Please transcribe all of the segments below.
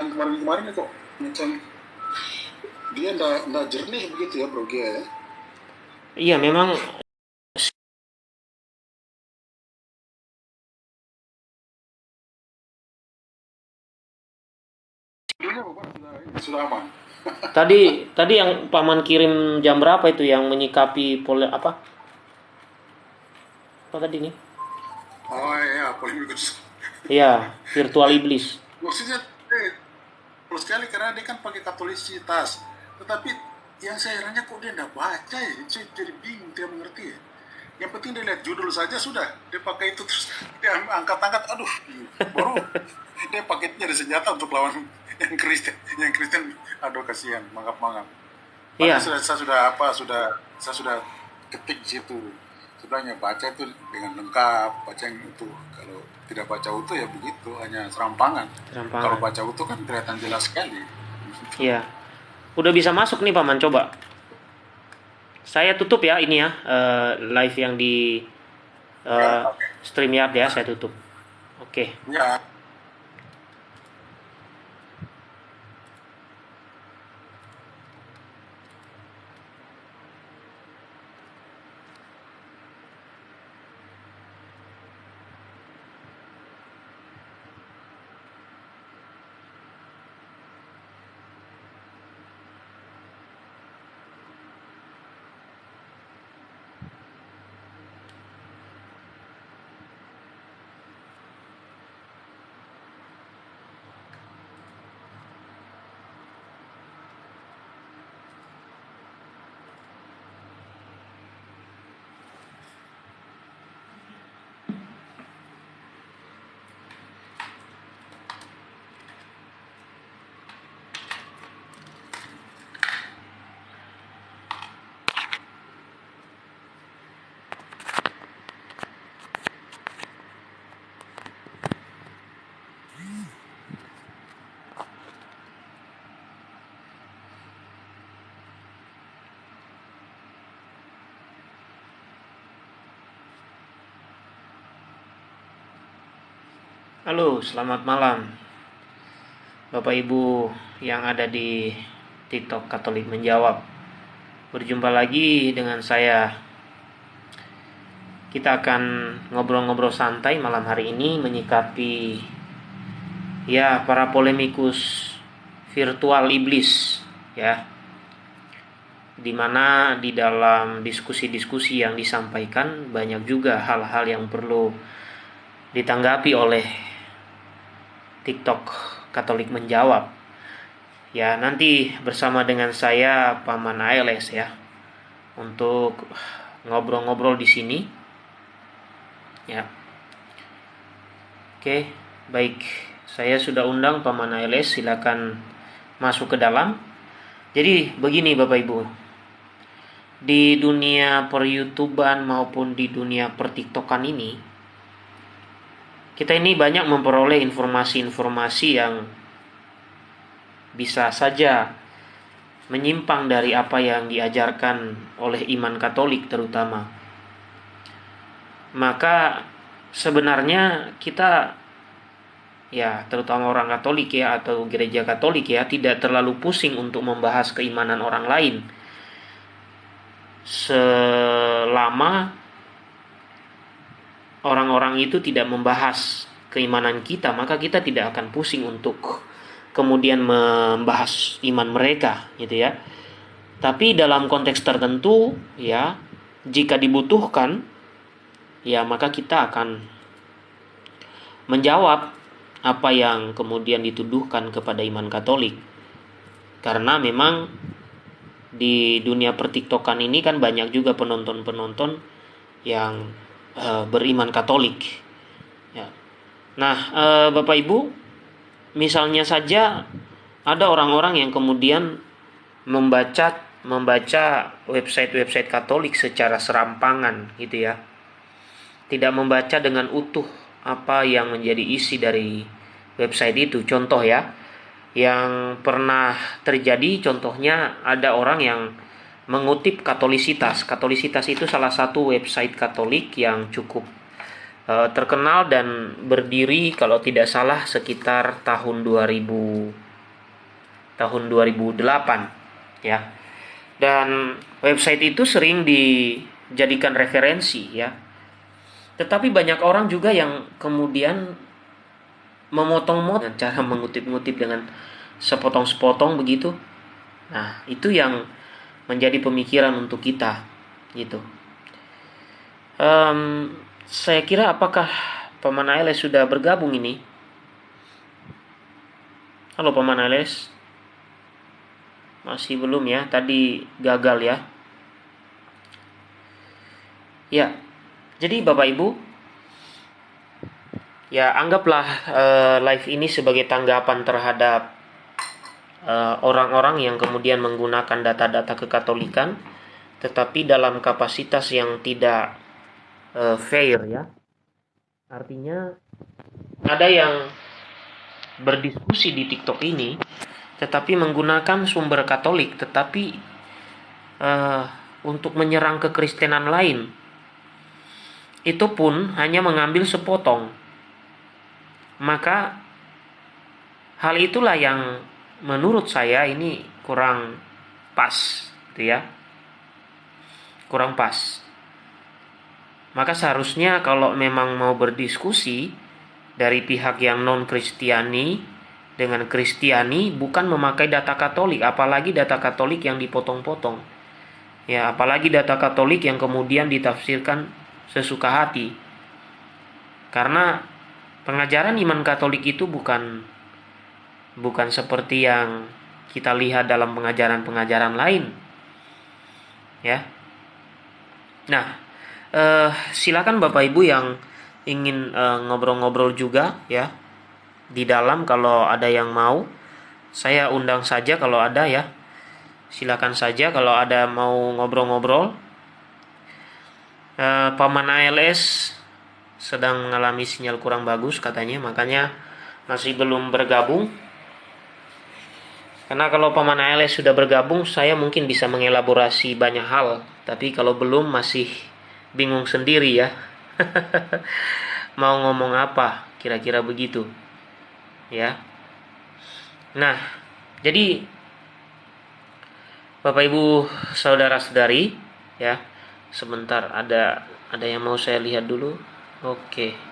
yang kemarin-kemarin kok macam dia ndak ndak jernih begitu ya Bro Gia ya. Iya, memang sudah aman. tadi tadi yang paman kirim jam berapa itu yang menyikapi pole apa? Apa tadi nih? Oh iya, polemikus. Iya, virtual iblis. Maksudnya eh, plus sekali karena dia kan pakai katolisitas. Tetapi yang saya herannya kok dia ndak baca ya, saya jadi bingung dia mengerti ya. Yang penting dia lihat judul saja sudah, dia pakai itu terus dia angkat-angkat, aduh, baru dia pakai jadi senjata untuk lawan yang Kristen, yang Kristen, aduh kasihan, mangap-mangap. Iya. Sudah, saya sudah apa, sudah saya sudah ketik situ. Sebenarnya baca itu dengan lengkap, baca yang itu. Kalau tidak baca utuh ya begitu, hanya serampangan. Serampangan. Kalau baca utuh kan kelihatan jelas sekali. Iya. Udah bisa masuk nih paman, coba. Saya tutup ya ini ya eh, live yang di eh, Ya, oke. StreamYard ya, saya tutup. Oke. Ya, Halo, selamat malam. Bapak Ibu yang ada di TikTok Katolik menjawab. Berjumpa lagi dengan saya. Kita akan ngobrol-ngobrol santai malam hari ini menyikapi ya para polemikus virtual iblis ya. Di mana di dalam diskusi-diskusi yang disampaikan banyak juga hal-hal yang perlu ditanggapi oleh TikTok Katolik menjawab. Ya, nanti bersama dengan saya Paman ALS ya untuk ngobrol-ngobrol di sini. Ya. Oke, baik. Saya sudah undang Paman ALS, silakan masuk ke dalam. Jadi begini Bapak Ibu. Di dunia per YouTubean maupun di dunia per TikTokan ini, kita ini banyak memperoleh informasi-informasi yang bisa saja menyimpang dari apa yang diajarkan oleh iman Katolik terutama. Maka sebenarnya kita ya terutama orang Katolik ya atau gereja Katolik ya tidak terlalu pusing untuk membahas keimanan orang lain selama orang-orang itu tidak membahas keimanan kita, maka kita tidak akan pusing untuk kemudian membahas iman mereka, gitu ya. Tapi dalam konteks tertentu, ya, jika dibutuhkan, ya maka kita akan menjawab apa yang kemudian dituduhkan kepada iman Katolik. Karena memang di dunia pertiktokan ini kan banyak juga penonton-penonton yang uh, beriman Katolik. Ya. Nah, uh, Bapak Ibu, misalnya saja ada orang-orang yang kemudian membaca membaca website-website Katolik secara serampangan, gitu ya. Tidak membaca dengan utuh apa yang menjadi isi dari website itu. Contoh ya, yang pernah terjadi contohnya ada orang yang mengutip Katolisitas. Katolisitas itu salah satu website Katolik yang cukup uh, terkenal dan berdiri kalau tidak salah sekitar tahun 2000 tahun 2008 ya. Dan website itu sering dijadikan referensi ya. Tetapi banyak orang juga yang kemudian memotong-motong cara mengutip-ngutip dengan sepotong-sepotong begitu. Nah, itu yang menjadi pemikiran untuk kita gitu. Um, saya kira apakah Paman Ailes sudah bergabung ini? Halo Paman Ailes. Masih belum ya, tadi gagal ya. Ya, jadi Bapak Ibu, ya anggaplah uh, live ini sebagai tanggapan terhadap orang-orang uh, yang kemudian menggunakan data-data kekatolikan, tetapi dalam kapasitas yang tidak uh, fair ya. Artinya ada yang berdiskusi di TikTok ini, tetapi menggunakan sumber Katolik, tetapi uh, untuk menyerang kekristenan lain itu pun hanya mengambil sepotong. Maka hal itulah yang menurut saya ini kurang pas, gitu ya. Kurang pas. Maka seharusnya kalau memang mau berdiskusi dari pihak yang non Kristiani dengan Kristiani bukan memakai data Katolik, apalagi data Katolik yang dipotong-potong. Ya, apalagi data Katolik yang kemudian ditafsirkan sesuka hati. Karena pengajaran iman Katolik itu bukan bukan seperti yang kita lihat dalam pengajaran-pengajaran lain. Ya. Nah, eh, silakan Bapak Ibu yang ingin eh, ngobrol-ngobrol juga ya di dalam kalau ada yang mau saya undang saja kalau ada ya silakan saja kalau ada mau ngobrol-ngobrol uh, paman ALS sedang mengalami sinyal kurang bagus katanya makanya masih belum bergabung karena kalau paman ALS sudah bergabung saya mungkin bisa mengelaborasi banyak hal. Tapi kalau belum masih bingung sendiri ya. Mau ngomong apa? Kira-kira begitu. Ya. Nah jadi Bapak Ibu saudara-saudari ya. Sebentar ada ada yang mau saya lihat dulu? Oke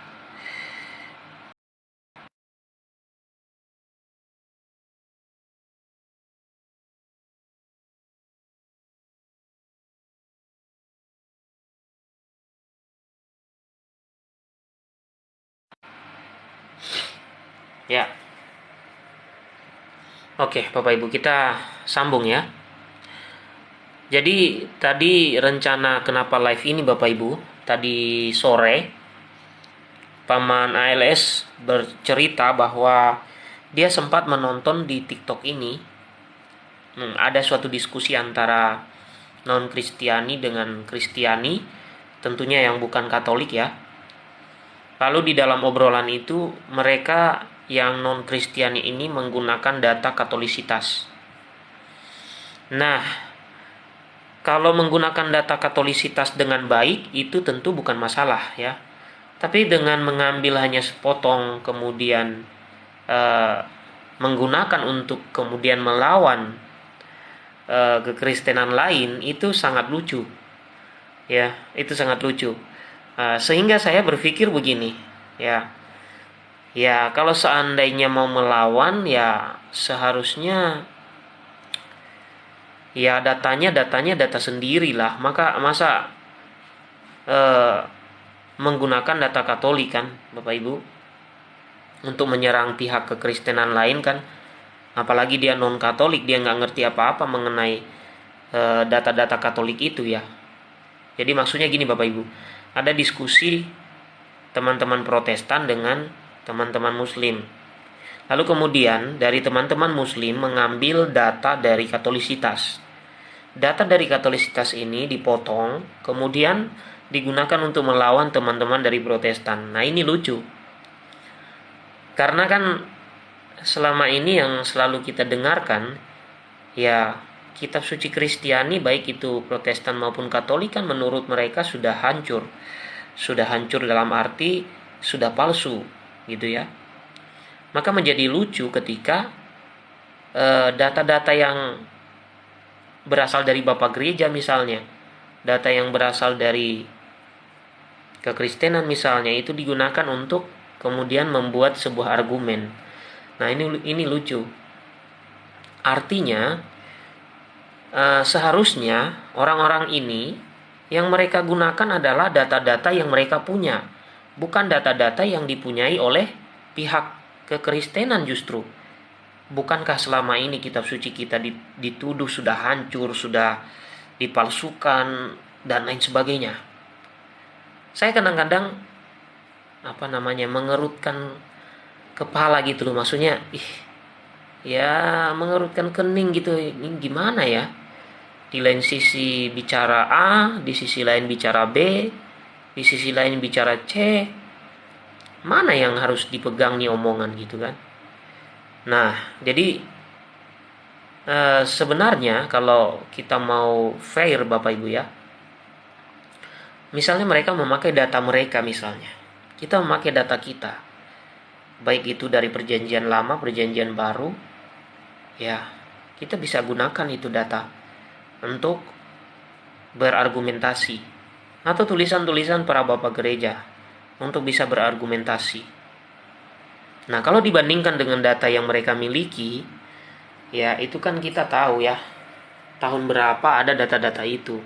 Ya. Oke, Bapak Ibu, kita sambung ya. Jadi tadi rencana kenapa live ini Bapak Ibu, tadi sore paman ALS bercerita bahwa dia sempat menonton di TikTok ini hmm, ada suatu diskusi antara non Kristiani dengan Kristiani, tentunya yang bukan Katolik ya. Lalu di dalam obrolan itu mereka yang non Kristiani ini menggunakan data Katolisitas. Nah, kalau menggunakan data katolisitas dengan baik itu tentu bukan masalah ya. Tapi dengan mengambil hanya sepotong kemudian uh, menggunakan untuk kemudian melawan uh, kekristenan lain itu sangat lucu. Ya, itu sangat lucu. Uh, sehingga saya berpikir begini, ya. Ya, kalau seandainya mau melawan ya seharusnya ya datanya datanya data sendiri lah maka masa eh, menggunakan data Katolik kan Bapak Ibu? Untuk menyerang pihak kekristenan lain kan? Apalagi dia non Katolik dia nggak ngerti apa-apa mengenai eh, data-data Katolik itu ya. Jadi maksudnya gini Bapak Ibu. Ada diskusi teman-teman Protestan dengan teman-teman Muslim Lalu kemudian dari teman-teman muslim mengambil data dari katolisitas. Data dari katolisitas ini dipotong, kemudian digunakan untuk melawan teman-teman dari protestan. Nah ini lucu. Karena kan selama ini yang selalu kita dengarkan, ya kitab suci Kristiani baik itu protestan maupun katolik kan menurut mereka sudah hancur. Sudah hancur dalam arti sudah palsu gitu ya maka menjadi lucu ketika eh, data-data yang berasal dari bapak gereja misalnya, data yang berasal dari kekristenan misalnya itu digunakan untuk kemudian membuat sebuah argumen. Nah, ini ini lucu. Artinya uh, seharusnya orang-orang ini yang mereka gunakan adalah data-data yang mereka punya, bukan data-data yang dipunyai oleh pihak kekristenan justru. Bukankah selama ini kitab suci kita dituduh sudah hancur, sudah dipalsukan dan lain sebagainya? Saya kadang-kadang apa namanya mengerutkan kepala gitu loh maksudnya ih ya mengerutkan kening gitu ini gimana ya di lain sisi bicara A di sisi lain bicara B di sisi lain bicara C mana yang harus dipegang nih omongan gitu kan? Nah jadi e, sebenarnya kalau kita mau fair bapak ibu ya misalnya mereka memakai data mereka misalnya kita memakai data kita baik itu dari perjanjian lama perjanjian baru ya kita bisa gunakan itu data untuk berargumentasi atau tulisan-tulisan para bapak gereja untuk bisa berargumentasi. Nah, kalau dibandingkan dengan data yang mereka miliki, ya itu kan kita tahu ya tahun berapa ada data-data itu.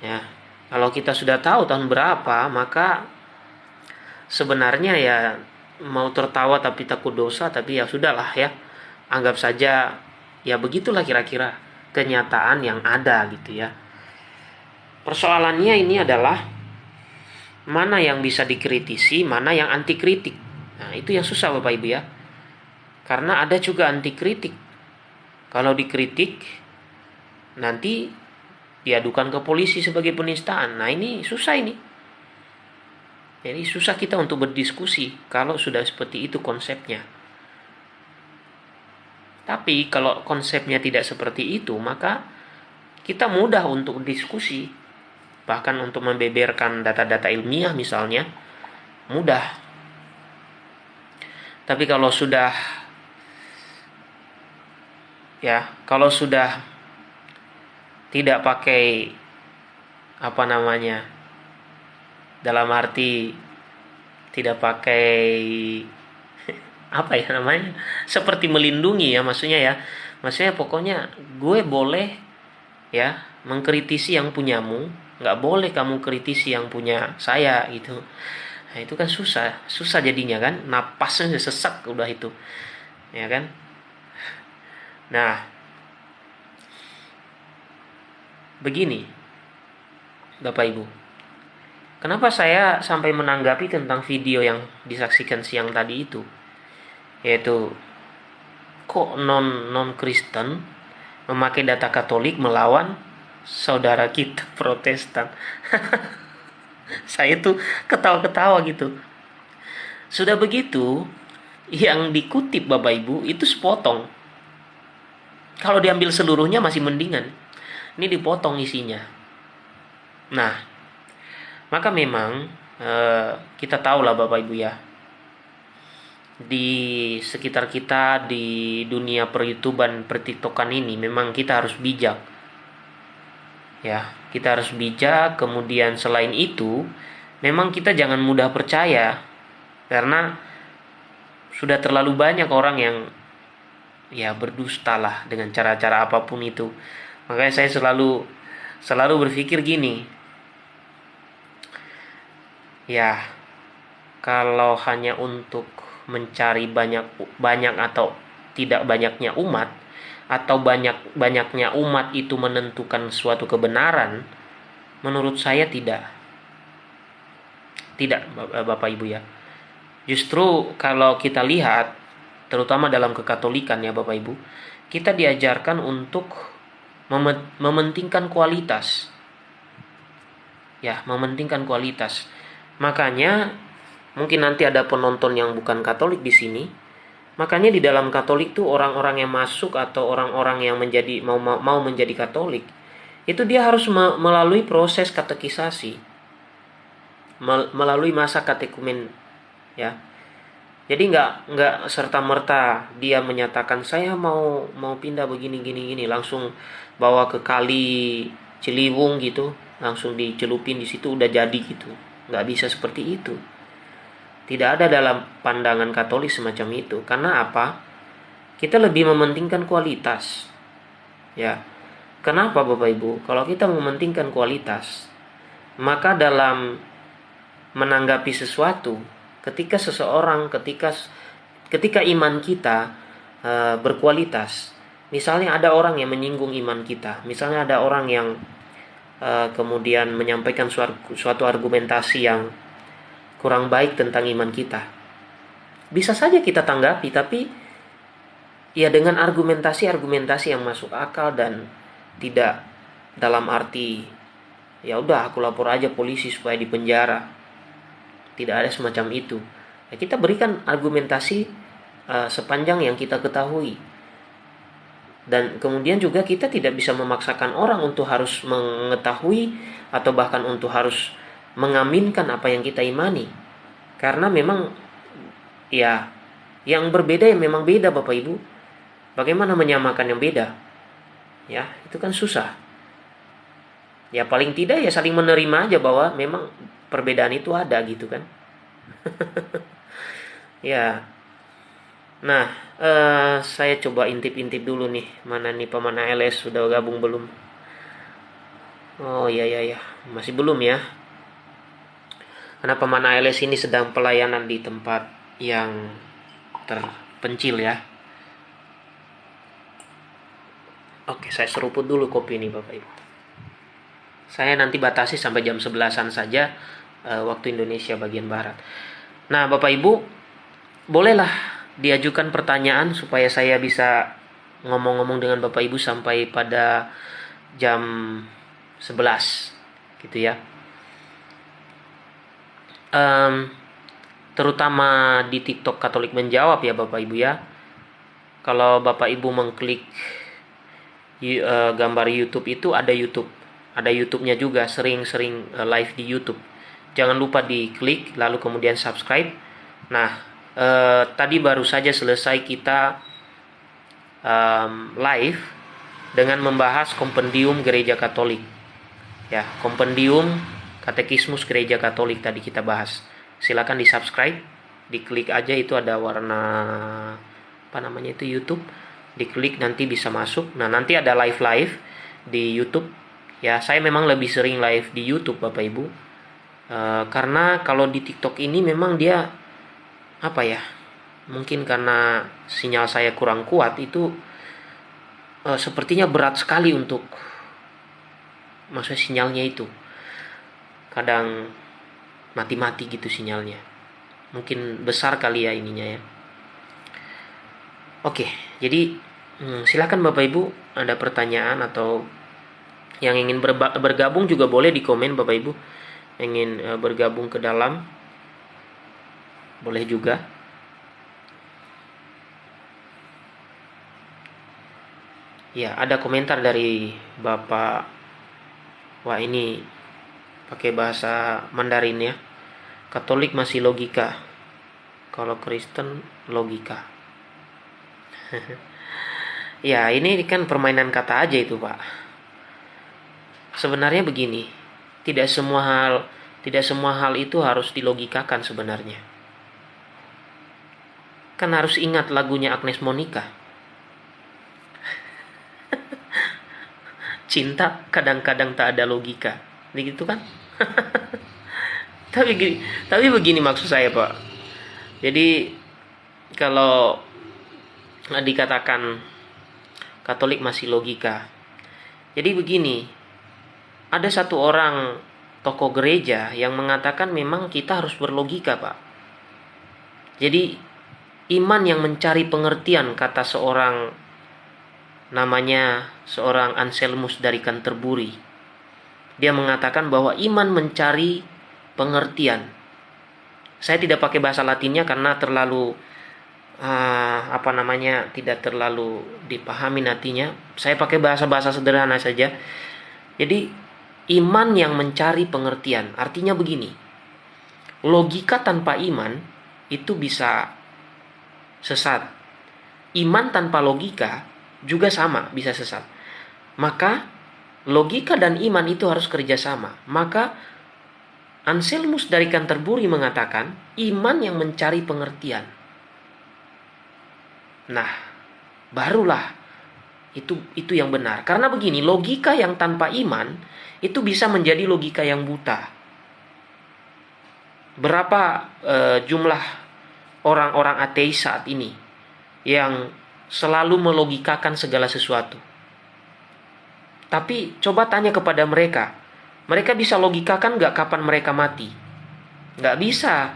Ya, kalau kita sudah tahu tahun berapa, maka sebenarnya ya mau tertawa tapi takut dosa, tapi ya sudahlah ya anggap saja ya begitulah kira-kira kenyataan yang ada gitu ya. Persoalannya ini adalah mana yang bisa dikritisi, mana yang anti kritik. Nah, itu yang susah Bapak Ibu ya. Karena ada juga anti kritik. Kalau dikritik nanti diadukan ke polisi sebagai penistaan. Nah, ini susah ini. Jadi susah kita untuk berdiskusi kalau sudah seperti itu konsepnya. Tapi kalau konsepnya tidak seperti itu, maka kita mudah untuk diskusi. Bahkan untuk membeberkan data-data ilmiah misalnya, mudah. Tapi kalau sudah ya, kalau sudah tidak pakai apa namanya? Dalam arti tidak pakai apa ya namanya seperti melindungi ya maksudnya ya maksudnya pokoknya gue boleh ya mengkritisi yang punyamu nggak boleh kamu kritisi yang punya saya gitu. Nah itu kan susah. Susah jadinya kan? Napasnya sesak udah itu. Ya kan? Nah begini bapak ibu. Kenapa saya sampai menanggapi tentang video yang disaksikan siang tadi itu? Yaitu kok non non Kristen memakai data Katolik melawan saudara kita Protestan. Saya tuh ketawa-ketawa gitu. Sudah begitu, yang dikutip Bapak Ibu itu sepotong. Kalau diambil seluruhnya masih mendingan. Ini dipotong isinya. Nah, maka memang eh, kita tahu lah Bapak Ibu ya, di sekitar kita di dunia per YouTubean per TikTokan ini memang kita harus bijak. Ya, kita harus bijak. Kemudian selain itu, memang kita jangan mudah percaya karena sudah terlalu banyak orang yang ya berdusta lah dengan cara-cara apa pun itu. Makanya saya selalu selalu berpikir gini. Ya, kalau hanya untuk mencari banyak banyak atau tidak banyaknya umat atau banyak banyaknya umat itu menentukan suatu kebenaran menurut saya tidak. Tidak Bapak Ibu ya. Justru kalau kita lihat terutama dalam kekatolikan ya Bapak Ibu kita diajarkan untuk mementingkan kualitas. Ya mementingkan kualitas. Makanya mungkin nanti ada penonton yang bukan Katolik di sini. Makanya di dalam Katolik tuh orang-orang yang masuk atau orang-orang yang menjadi mau mau menjadi Katolik itu dia harus melalui proses katekisasi. Melalui masa katekumen ya. Jadi nggak nggak serta merta dia menyatakan saya mau mau pindah begini gini gini. Langsung bawa ke kali Ciliwung gitu langsung dicelupin di situ udah jadi gitu. Nggak bisa seperti itu tidak ada dalam pandangan Katolik semacam itu. Karena apa? Kita lebih mementingkan kualitas. Ya. Kenapa Bapak Ibu? Kalau kita mementingkan kualitas maka dalam menanggapi sesuatu ketika seseorang ketika ketika iman kita uh, berkualitas misalnya ada orang yang menyinggung iman kita misalnya ada orang yang uh, kemudian menyampaikan suatu, suatu argumentasi yang kurang baik tentang iman kita. Bisa saja kita tanggapi tapi ya dengan argumentasi-argumentasi yang masuk akal dan tidak dalam arti ya udah aku lapor aja polisi supaya dipenjara. Tidak ada semacam itu. Ya, kita berikan argumentasi uh, sepanjang yang kita ketahui. Dan kemudian juga kita tidak bisa memaksakan orang untuk harus mengetahui atau bahkan untuk harus mengaminkan apa yang kita imani. Karena memang ya yang berbeda yang memang beda Bapak Ibu. Bagaimana menyamakan yang beda? Ya itu kan susah. Ya paling tidak ya saling menerima aja bahwa memang perbedaan itu ada gitu kan. Ya. Nah uh, saya coba intip-intip dulu nih mana nih pemana LS sudah gabung belum? Oh iya iya ya. Masih belum ya karena pemana LS ini sedang pelayanan di tempat yang terpencil ya Oke, saya seruput dulu kopi ini Bapak Ibu. Saya nanti batasi sampai jam 11-an saja uh, waktu Indonesia bagian barat. Nah, Bapak Ibu, bolehlah diajukan pertanyaan supaya saya bisa ngomong-ngomong dengan Bapak Ibu sampai pada jam 11 gitu ya. Um, terutama di TikTok Katolik menjawab ya Bapak Ibu ya. Kalau Bapak Ibu mengklik uh, gambar YouTube itu ada YouTube, ada YouTube-nya juga sering-sering uh, live di YouTube. Jangan lupa diklik lalu kemudian subscribe. Nah eh, tadi baru saja selesai kita um, live dengan membahas kompendium gereja katolik. Ya kompendium katekismus gereja katolik tadi kita bahas. Silakan di subscribe diklik aja itu ada warna apa namanya itu YouTube. Diklik nanti bisa masuk. Nah nanti ada live live di YouTube. Ya saya memang lebih sering live di YouTube Bapak Ibu. Eh, karena kalau di TikTok ini memang dia apa ya mungkin karena sinyal saya kurang kuat itu uh, sepertinya berat sekali untuk maksudnya sinyalnya itu kadang mati-mati gitu sinyalnya. Mungkin besar kali ya ininya ya. Oke jadi hmm, silakan bapak ibu ada pertanyaan atau yang ingin bergabung juga boleh di komen bapak ibu. Ingin uh, bergabung ke dalam boleh juga. Ya ada komentar dari bapak wah ini pakai bahasa Mandarin ya Katolik masih logika kalau Kristen logika ya ini kan permainan kata aja itu pak sebenarnya begini tidak semua hal tidak semua hal itu harus dilogikakan sebenarnya. Kan harus ingat lagunya Agnes Monica. Cinta kadang-kadang tak ada logika. Begitu kan? tapi gini, tapi begini maksud saya, Pak. Jadi kalau dikatakan Katolik masih logika. Jadi begini, ada satu orang tokoh gereja yang mengatakan memang kita harus berlogika, Pak. Jadi iman yang mencari pengertian kata seorang namanya seorang Anselmus dari Canterbury. Dia mengatakan bahwa iman mencari pengertian. Saya tidak pakai bahasa Latinnya karena terlalu uh, apa namanya tidak terlalu dipahami nantinya. Saya pakai bahasa-bahasa sederhana saja. Jadi Iman yang mencari pengertian. Artinya begini. Logika tanpa iman itu bisa sesat. Iman tanpa logika juga sama bisa sesat. Maka logika dan iman itu harus kerjasama. Maka Anselmus dari Canterbury mengatakan iman yang mencari pengertian. Nah, barulah itu itu yang benar. Karena begini, logika yang tanpa iman itu bisa menjadi logika yang buta. Berapa uh, jumlah orang-orang ateis saat ini yang selalu melogikakan segala sesuatu? Tapi coba tanya kepada mereka, mereka bisa logikakan nggak kapan mereka mati? Nggak bisa.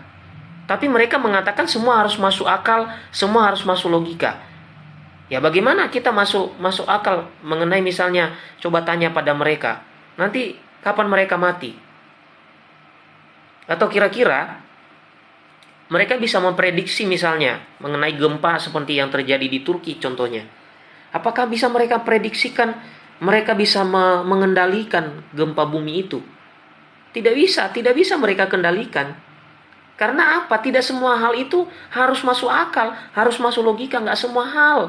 Tapi mereka mengatakan semua harus masuk akal, semua harus masuk logika. Ya bagaimana kita masuk masuk akal mengenai misalnya coba tanya pada mereka, nanti kapan mereka mati? Atau kira-kira mereka bisa memprediksi misalnya mengenai gempa seperti yang terjadi di Turki contohnya. Apakah bisa mereka prediksikan mereka bisa mengendalikan gempa bumi itu? Tidak bisa, tidak bisa mereka kendalikan. Karena apa? Tidak semua hal itu harus masuk akal, harus masuk logika, nggak semua hal.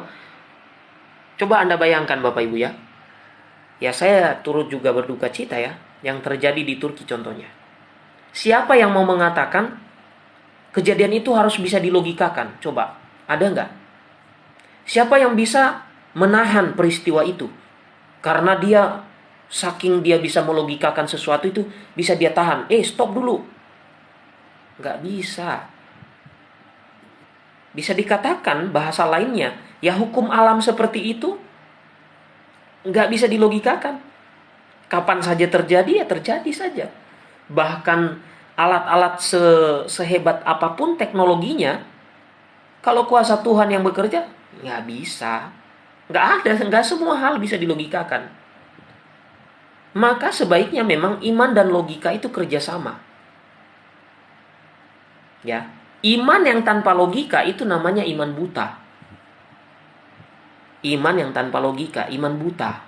Coba Anda bayangkan Bapak Ibu ya. Ya saya turut juga berduka cita ya. Yang terjadi di Turki contohnya. Siapa yang mau mengatakan kejadian itu harus bisa dilogikakan? Coba. Ada nggak? Siapa yang bisa menahan peristiwa itu? Karena dia saking dia bisa melogikakan sesuatu itu bisa dia tahan. Eh stop dulu. Nggak bisa. Bisa dikatakan bahasa lainnya Ya hukum alam seperti itu nggak bisa dilogikakan. Kapan saja terjadi ya terjadi saja. Bahkan alat-alat se sehebat apa pun teknologinya, kalau kuasa Tuhan yang bekerja nggak bisa. Nggak ada, nggak semua hal bisa dilogikakan. Maka sebaiknya memang iman dan logika itu kerjasama. Ya, iman yang tanpa logika itu namanya iman buta iman yang tanpa logika, iman buta.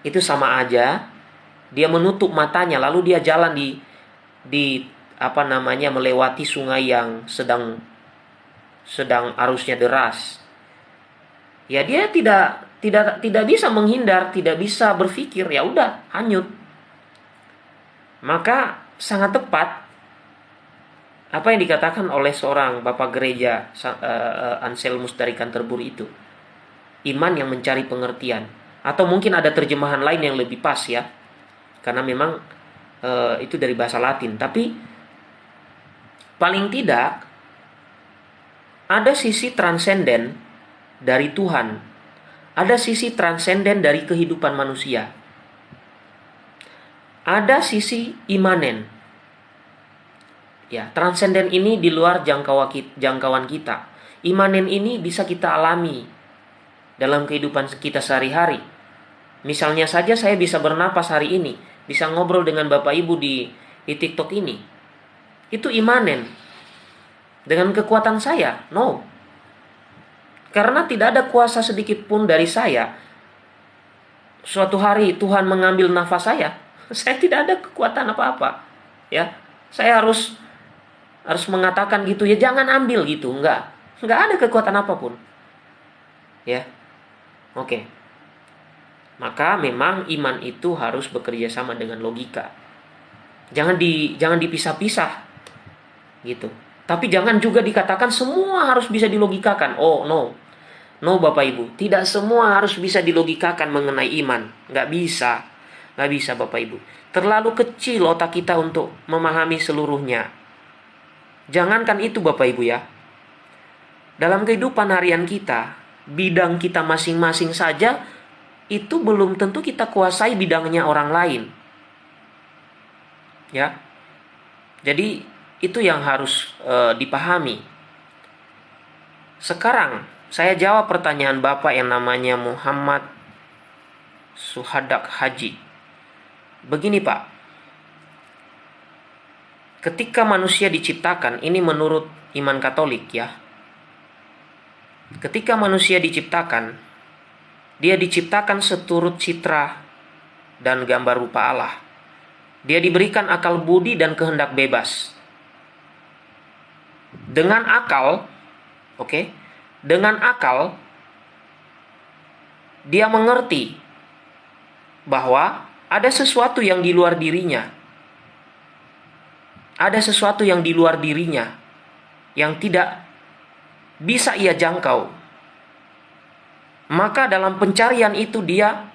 Itu sama aja dia menutup matanya lalu dia jalan di di apa namanya melewati sungai yang sedang sedang arusnya deras. Ya dia tidak tidak tidak bisa menghindar, tidak bisa berpikir, ya udah hanyut. Maka sangat tepat apa yang dikatakan oleh seorang bapak gereja uh, Anselmus dari Canterbury itu. Iman yang mencari pengertian. Atau mungkin ada terjemahan lain yang lebih pas ya. Karena memang e, itu dari bahasa Latin. Tapi paling tidak ada sisi transenden dari Tuhan ada sisi transenden dari kehidupan manusia ada sisi imanen ya transenden ini di luar jangkauan kita imanen ini bisa kita alami dalam kehidupan kita sehari-hari. Misalnya saja saya bisa bernapas hari ini, bisa ngobrol dengan Bapak Ibu di, di TikTok ini. Itu imanen. Dengan kekuatan saya? No. Karena tidak ada kuasa sedikit pun dari saya. Suatu hari Tuhan mengambil nafas saya, saya tidak ada kekuatan apa-apa. Ya, saya harus harus mengatakan gitu ya jangan ambil gitu, enggak. Enggak ada kekuatan apa pun. Ya, Oke. Maka memang iman itu harus bekerja sama dengan logika. Jangan di jangan dipisah-pisah. Gitu. Tapi jangan juga dikatakan semua harus bisa dilogikakan. Oh, no. No, Bapak Ibu. Tidak semua harus bisa dilogikakan mengenai iman. Nggak bisa. Nggak bisa, Bapak Ibu. Terlalu kecil otak kita untuk memahami seluruhnya. Jangankan itu, Bapak Ibu ya. Dalam kehidupan harian kita, bidang kita masing-masing saja itu belum tentu kita kuasai bidangnya orang lain. Ya. Jadi itu yang harus e, dipahami. Sekarang saya jawab pertanyaan Bapak yang namanya Muhammad Suhadak Haji. Begini, Pak. Ketika manusia diciptakan, ini menurut iman Katolik ya, Ketika manusia diciptakan, dia diciptakan seturut citra dan gambar rupa Allah. Dia diberikan akal budi dan kehendak bebas. Dengan akal, oke, okay, dengan akal dia mengerti bahwa ada sesuatu yang di luar dirinya. Ada sesuatu yang di luar dirinya yang tidak bisa ia jangkau. Maka dalam pencarian itu dia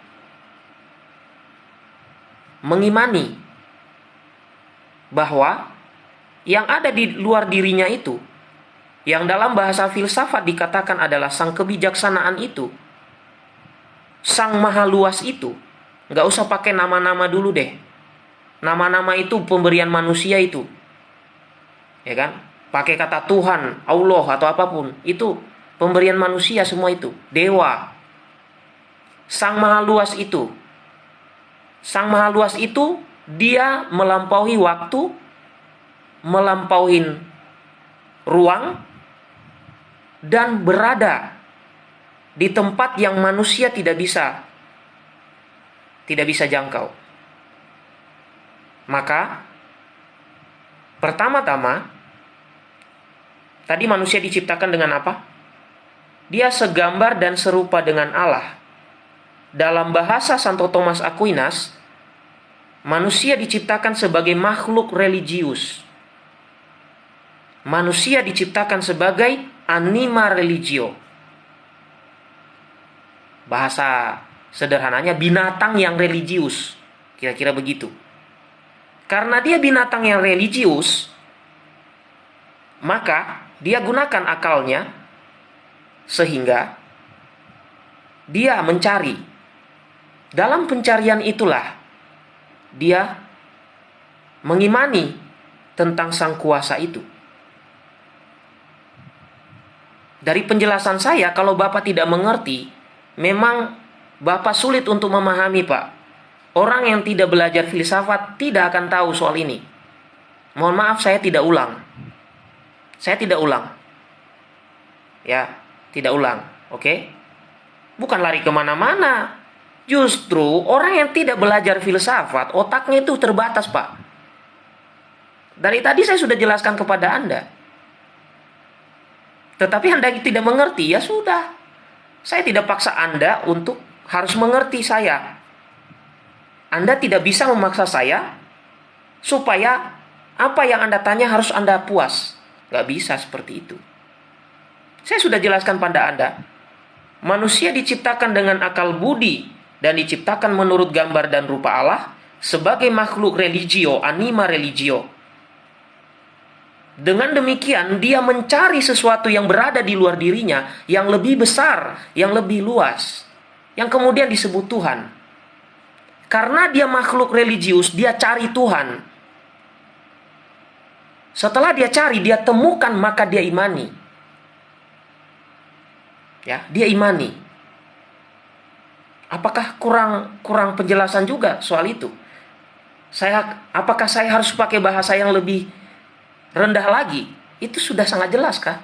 mengimani bahwa yang ada di luar dirinya itu, yang dalam bahasa filsafat dikatakan adalah sang kebijaksanaan itu, sang maha luas itu, nggak usah pakai nama-nama dulu deh. Nama-nama itu pemberian manusia itu, ya kan? Pakai kata Tuhan, Allah atau apa pun, itu pemberian manusia semua itu, dewa, sang maha luas itu, sang maha luas itu dia melampaui waktu, melampaui ruang, dan berada di tempat yang manusia tidak bisa tidak bisa jangkau. Maka pertama-tama tadi manusia diciptakan dengan apa? Dia segambar dan serupa dengan Allah. Dalam bahasa Santo Thomas Aquinas, manusia diciptakan sebagai makhluk religius. Manusia diciptakan sebagai anima religio. Bahasa sederhananya binatang yang religius. Kira-kira begitu. Karena dia binatang yang religius, maka dia gunakan akalnya sehingga dia mencari. Dalam pencarian itulah dia mengimani tentang sang kuasa itu. Dari penjelasan saya, kalau Bapak tidak mengerti, memang Bapak sulit untuk memahami, Pak. Orang yang tidak belajar filsafat tidak akan tahu soal ini. Mohon maaf, saya tidak ulang. Saya tidak ulang. Ya, tidak ulang. Oke? Bukan lari ke mana-mana. Justru orang yang tidak belajar filsafat, otaknya itu terbatas, Pak. Dari tadi saya sudah jelaskan kepada Anda. Tetapi Anda tidak mengerti, ya sudah. Saya tidak paksa Anda untuk harus mengerti saya. Anda tidak bisa memaksa saya supaya apa yang Anda tanya harus Anda puas. Gak bisa seperti itu. Saya sudah jelaskan pada Anda. Manusia diciptakan dengan akal budi dan diciptakan menurut gambar dan rupa Allah sebagai makhluk religio, anima religio. Dengan demikian, dia mencari sesuatu yang berada di luar dirinya yang lebih besar, yang lebih luas, yang kemudian disebut Tuhan. Karena dia makhluk religius, dia cari Tuhan. Setelah dia cari, dia temukan, maka dia imani. Ya, dia imani. Apakah kurang kurang penjelasan juga soal itu? Saya apakah saya harus pakai bahasa yang lebih rendah lagi? Itu sudah sangat jelas kah?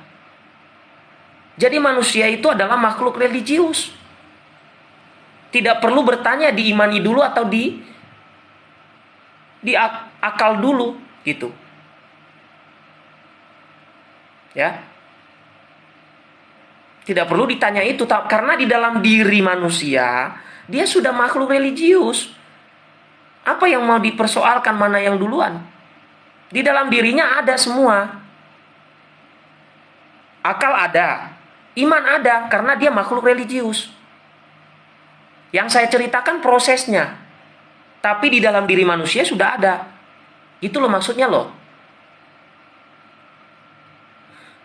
Jadi manusia itu adalah makhluk religius. Tidak perlu bertanya diimani dulu atau di di akal dulu gitu. Ya. Tidak perlu ditanya itu karena di dalam diri manusia dia sudah makhluk religius. Apa yang mau dipersoalkan mana yang duluan? Di dalam dirinya ada semua. Akal ada, iman ada karena dia makhluk religius. Yang saya ceritakan prosesnya. Tapi di dalam diri manusia sudah ada. Itu loh maksudnya loh.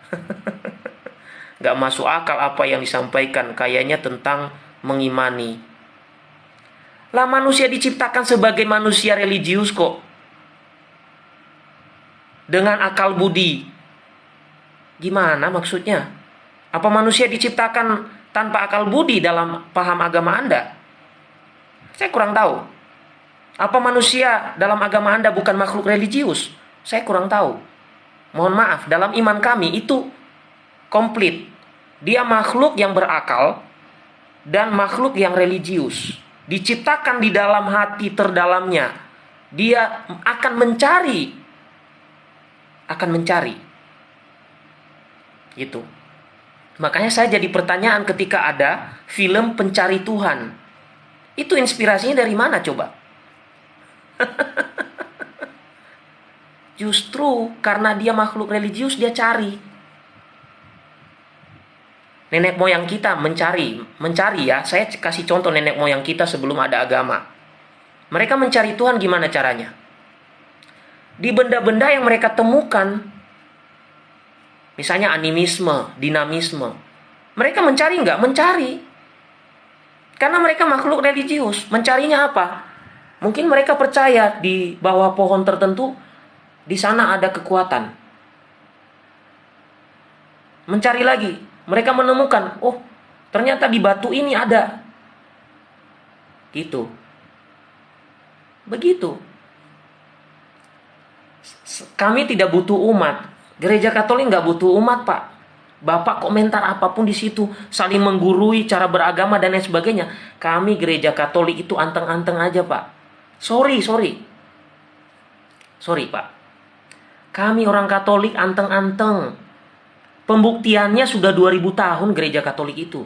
Gak masuk akal apa yang disampaikan kayaknya tentang mengimani. Lah manusia diciptakan sebagai manusia religius kok. Dengan akal budi. Gimana maksudnya? Apa manusia diciptakan tanpa akal budi dalam paham agama Anda? Saya kurang tahu. Apa manusia dalam agama Anda bukan makhluk religius? Saya kurang tahu. Mohon maaf, dalam iman kami itu komplit. Dia makhluk yang berakal dan makhluk yang religius. Diciptakan di dalam hati terdalamnya. Dia akan mencari akan mencari. Itu. Makanya saya jadi pertanyaan ketika ada film Pencari Tuhan. Itu inspirasinya dari mana coba? Justru karena dia makhluk religius dia cari. Nenek moyang kita mencari, mencari ya. Saya kasih contoh nenek moyang kita sebelum ada agama. Mereka mencari Tuhan gimana caranya? Di benda-benda yang mereka temukan, misalnya animisme, dinamisme, mereka mencari nggak? Mencari. Karena mereka makhluk religius. Mencarinya apa? Mungkin mereka percaya di bawah pohon tertentu di sana ada kekuatan. Mencari lagi, mereka menemukan, oh, ternyata di batu ini ada. Gitu. Begitu. Kami tidak butuh umat. Gereja Katolik nggak butuh umat, Pak. Bapak komentar apa pun di situ, saling menggurui cara beragama dan lain sebagainya. Kami gereja Katolik itu anteng-anteng aja, Pak. Sorry, sorry. Sorry, Pak. Kami orang Katolik anteng-anteng. Pembuktiannya sudah 2000 tahun gereja Katolik itu.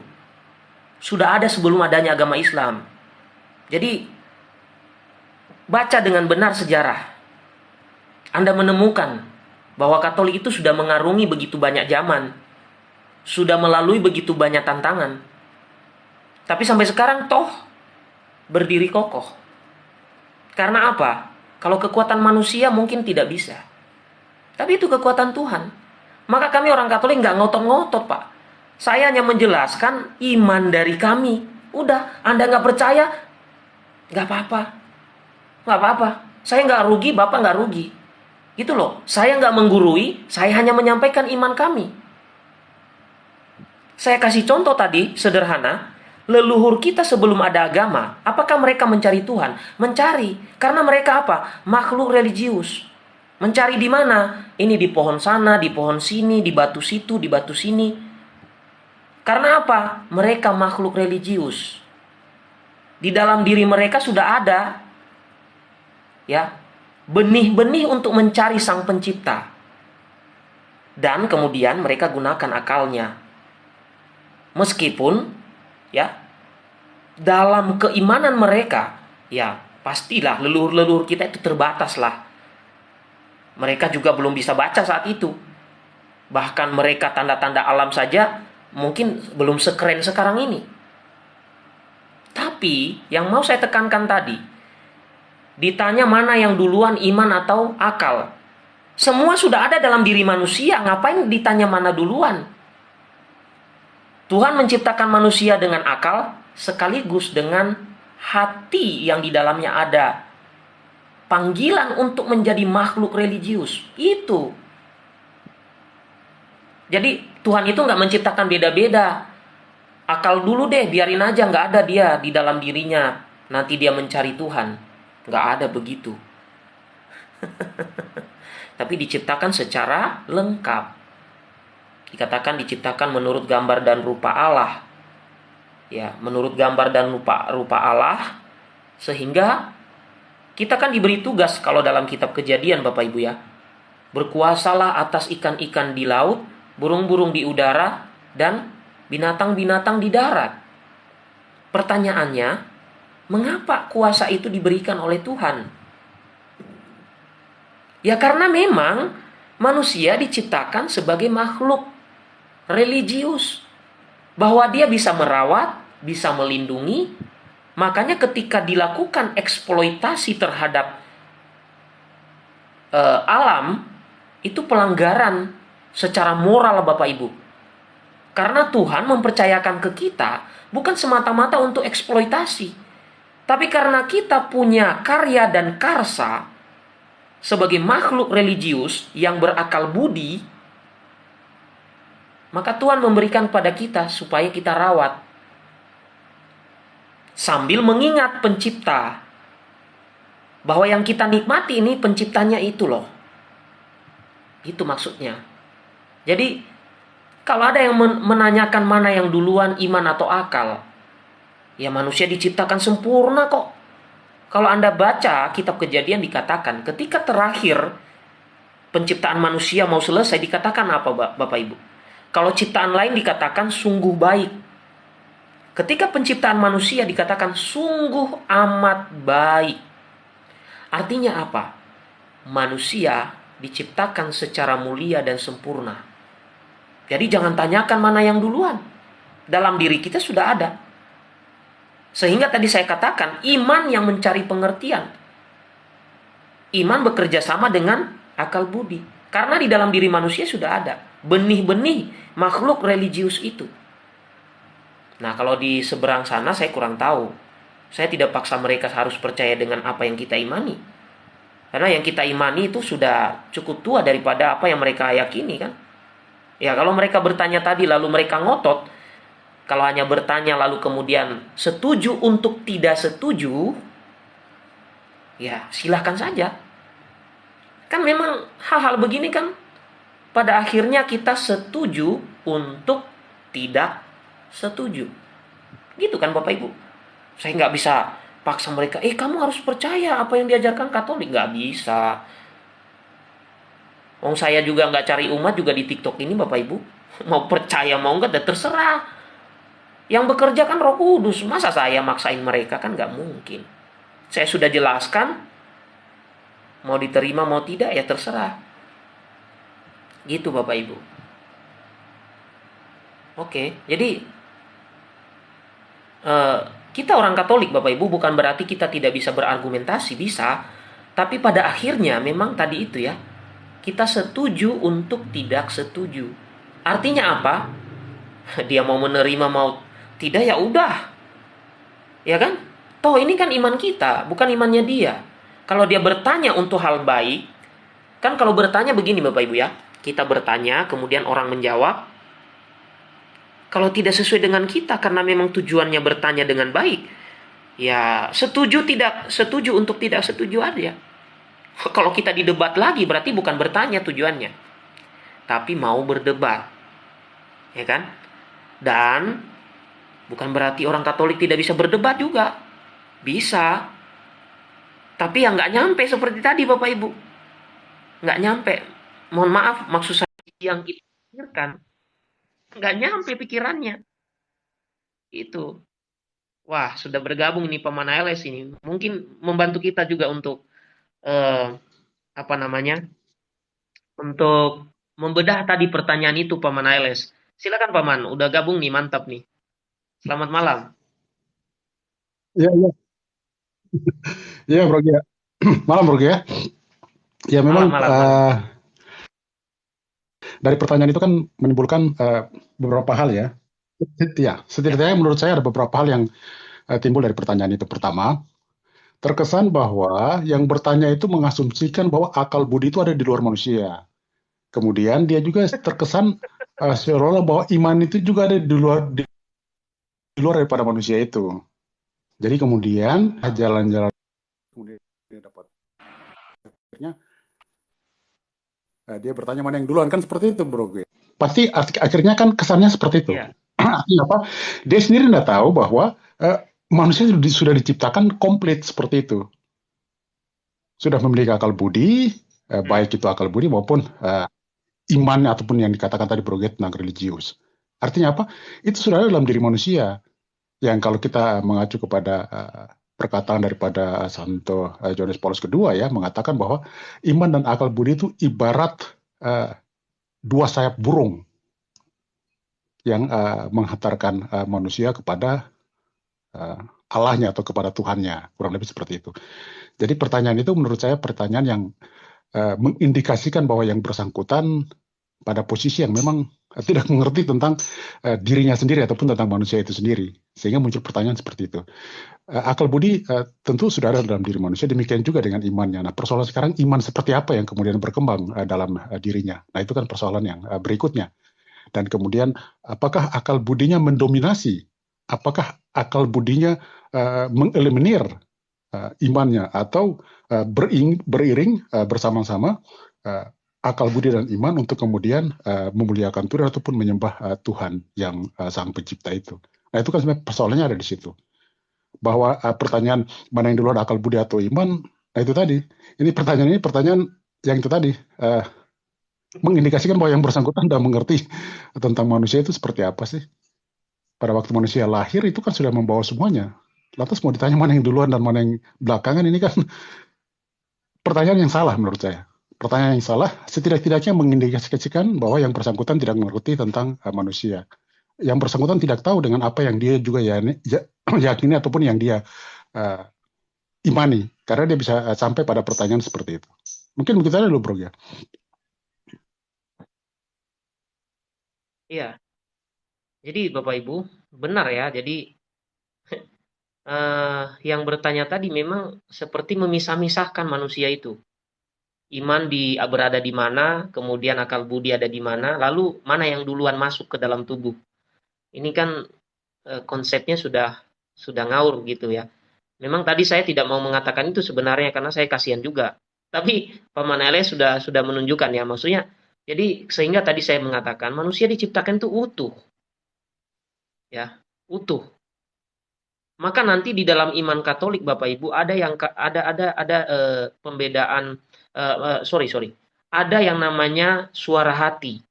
Sudah ada sebelum adanya agama Islam. Jadi baca dengan benar sejarah. Anda menemukan bahwa Katolik itu sudah mengarungi begitu banyak zaman. Sudah melalui begitu banyak tantangan. Tapi sampai sekarang toh berdiri kokoh. Karena apa? Kalau kekuatan manusia mungkin tidak bisa. Tapi itu kekuatan Tuhan. Maka kami orang Katolik nggak ngotot-ngotot, Pak. Saya hanya menjelaskan iman dari kami. Udah, Anda nggak percaya, nggak apa-apa. Nggak apa-apa. Saya nggak rugi, Bapak nggak rugi. Gitu loh. Saya nggak menggurui, saya hanya menyampaikan iman kami. Saya kasih contoh tadi, sederhana. Leluhur kita sebelum ada agama, apakah mereka mencari Tuhan? Mencari. Karena mereka apa? Makhluk religius. Mencari di mana? Ini di pohon sana, di pohon sini, di batu situ, di batu sini. Karena apa? Mereka makhluk religius. Di dalam diri mereka sudah ada ya, benih-benih untuk mencari sang pencipta. Dan kemudian mereka gunakan akalnya. Meskipun ya dalam keimanan mereka ya pastilah leluhur-leluhur kita itu terbatas lah mereka juga belum bisa baca saat itu. Bahkan mereka tanda-tanda alam saja mungkin belum sekeren sekarang ini. Tapi yang mau saya tekankan tadi, ditanya mana yang duluan iman atau akal. Semua sudah ada dalam diri manusia, ngapain ditanya mana duluan? Tuhan menciptakan manusia dengan akal sekaligus dengan hati yang di dalamnya ada panggilan untuk menjadi makhluk religius. Itu. Jadi Tuhan itu nggak menciptakan beda-beda. Akal dulu deh, biarin aja nggak ada dia di dalam dirinya. Nanti dia mencari Tuhan. Nggak ada begitu. Tapi diciptakan secara lengkap. Dikatakan diciptakan menurut gambar dan rupa Allah. Ya, menurut gambar dan rupa rupa Allah sehingga kita kan diberi tugas kalau dalam kitab kejadian Bapak Ibu ya. Berkuasalah atas ikan-ikan di laut, burung-burung di udara, dan binatang-binatang di darat. Pertanyaannya, mengapa kuasa itu diberikan oleh Tuhan? Ya karena memang manusia diciptakan sebagai makhluk religius. Bahwa dia bisa merawat, bisa melindungi, Makanya ketika dilakukan eksploitasi terhadap uh, alam itu pelanggaran secara moral Bapak Ibu. Karena Tuhan mempercayakan ke kita bukan semata-mata untuk eksploitasi. Tapi karena kita punya karya dan karsa sebagai makhluk religius yang berakal budi, maka Tuhan memberikan pada kita supaya kita rawat sambil mengingat pencipta bahwa yang kita nikmati ini penciptanya itu loh. Itu maksudnya. Jadi kalau ada yang menanyakan mana yang duluan iman atau akal, ya manusia diciptakan sempurna kok. Kalau Anda baca kitab kejadian dikatakan ketika terakhir penciptaan manusia mau selesai dikatakan apa Bapak Ibu? Kalau ciptaan lain dikatakan sungguh baik. Ketika penciptaan manusia dikatakan sungguh amat baik. Artinya apa? Manusia diciptakan secara mulia dan sempurna. Jadi jangan tanyakan mana yang duluan. Dalam diri kita sudah ada. Sehingga tadi saya katakan iman yang mencari pengertian. Iman bekerja sama dengan akal budi. Karena di dalam diri manusia sudah ada benih-benih makhluk religius itu. Nah, kalau di seberang sana saya kurang tahu. Saya tidak paksa mereka harus percaya dengan apa yang kita imani. Karena yang kita imani itu sudah cukup tua daripada apa yang mereka yakini kan. Ya, kalau mereka bertanya tadi lalu mereka ngotot, kalau hanya bertanya lalu kemudian setuju untuk tidak setuju, ya silahkan saja. Kan memang hal-hal begini kan pada akhirnya kita setuju untuk tidak setuju. Gitu kan Bapak Ibu. Saya nggak bisa paksa mereka, eh kamu harus percaya apa yang diajarkan Katolik. Nggak bisa. Wong saya juga nggak cari umat juga di TikTok ini Bapak Ibu. Mau percaya mau nggak, dan terserah. Yang bekerja kan Roh Kudus. Masa saya maksain mereka kan nggak mungkin. Saya sudah jelaskan. Mau diterima mau tidak ya terserah. Gitu Bapak Ibu. Oke, jadi uh, kita orang Katolik Bapak Ibu bukan berarti kita tidak bisa berargumentasi, bisa. Tapi pada akhirnya memang tadi itu ya, kita setuju untuk tidak setuju. Artinya apa? Dia mau menerima mau tidak ya udah. Ya kan? Toh ini kan iman kita, bukan imannya dia. Kalau dia bertanya untuk hal baik, kan kalau bertanya begini Bapak Ibu ya, kita bertanya kemudian orang menjawab. Kalau tidak sesuai dengan kita karena memang tujuannya bertanya dengan baik, ya setuju tidak setuju untuk tidak setuju aja. Kalau kita didebat lagi berarti bukan bertanya tujuannya. Tapi mau berdebat. Ya kan? Dan bukan berarti orang Katolik tidak bisa berdebat juga. Bisa. Tapi yang nggak nyampe seperti tadi Bapak Ibu. Nggak nyampe. Mohon maaf maksud saya yang kita pikirkan. Nggak nyampe pikirannya. Itu. Wah, sudah bergabung nih Paman LS ini. Mungkin membantu kita juga untuk eh, apa namanya untuk membedah tadi pertanyaan itu Paman Ailes. Silakan Paman, udah gabung nih, mantap nih. Selamat malam. Iya, iya. Iya, Bro ya. malam, Bro ya. Ya memang malam, malam, uh, dari pertanyaan itu kan menimbulkan uh, beberapa hal ya. Ya, setidaknya menurut saya ada beberapa hal yang uh, timbul dari pertanyaan itu. Pertama, terkesan bahwa yang bertanya itu mengasumsikan bahwa akal budi itu ada di luar manusia. Kemudian dia juga terkesan uh, seolah bahwa iman itu juga ada di luar di luar daripada manusia itu. Jadi kemudian jalan-jalan kemudian dia dapat akhirnya uh, dia bertanya mana yang duluan kan seperti itu bro gue. Pasti akhirnya kan kesannya seperti itu. Yeah. apa? Dia sendiri tidak tahu bahwa uh, manusia sudah diciptakan komplit seperti itu. Sudah memiliki akal budi, eh, hmm. baik itu akal budi maupun eh, iman ataupun yang dikatakan tadi broget tentang religius. Artinya apa? Itu sudah ada dalam diri manusia. Yang kalau kita mengacu kepada eh, perkataan daripada Santo eh, Johannes Paulus II ya, mengatakan bahwa iman dan akal budi itu ibarat eh, dua sayap burung yang uh, menghantarkan uh, manusia kepada uh, Allahnya atau kepada Tuhannya, kurang lebih seperti itu. Jadi pertanyaan itu menurut saya pertanyaan yang uh, mengindikasikan bahwa yang bersangkutan pada posisi yang memang uh, tidak mengerti tentang uh, dirinya sendiri ataupun tentang manusia itu sendiri, sehingga muncul pertanyaan seperti itu. Uh, akal budi uh, tentu sudah ada dalam diri manusia, demikian juga dengan imannya. Nah persoalan sekarang iman seperti apa yang kemudian berkembang uh, dalam uh, dirinya. Nah itu kan persoalan yang uh, berikutnya. Dan kemudian apakah akal budinya mendominasi apakah akal budinya uh, mengeliminir uh, imannya atau uh, beriring uh, bersama-sama akal budi dan iman untuk kemudian uh, memuliakan Tuhan ataupun menyembah uh, Tuhan yang uh, sang pencipta itu. Nah itu kan sebenarnya persoalannya ada di situ. Bahwa uh, pertanyaan mana yang duluan akal budi atau iman, nah itu tadi. Ini pertanyaan ini pertanyaan yang itu tadi. Uh, mengindikasikan bahwa yang bersangkutan tidak mengerti tentang manusia itu seperti apa sih. Pada waktu manusia lahir itu kan sudah membawa semuanya. Lantas mau ditanya mana yang duluan dan mana yang belakangan ini kan pertanyaan yang salah menurut saya. Pertanyaan yang salah setidak-tidaknya mengindikasikan bahwa yang bersangkutan tidak mengerti tentang uh, manusia. Yang bersangkutan tidak tahu dengan apa yang dia juga ya, ya, yakini ataupun yang dia uh, imani. Karena dia bisa uh, sampai pada pertanyaan seperti itu. Mungkin begitu aja dulu bro ya. Iya. Jadi Bapak Ibu, benar ya. Jadi uh, yang bertanya tadi memang seperti memisah-misahkan manusia itu. Iman di berada di mana, kemudian akal budi ada di mana, lalu mana yang duluan masuk ke dalam tubuh. Ini kan uh, konsepnya sudah sudah ngaur gitu ya. Memang tadi saya tidak mau mengatakan itu sebenarnya karena saya kasihan juga. Tapi Paman Ele sudah sudah menunjukkan ya maksudnya. Jadi sehingga tadi saya mengatakan manusia diciptakan itu utuh. Ya, utuh maka nanti di dalam iman Katolik Bapak Ibu ada yang ada ada ada uh, pembedaan uh, uh, sorry sorry. Ada yang namanya suara hati.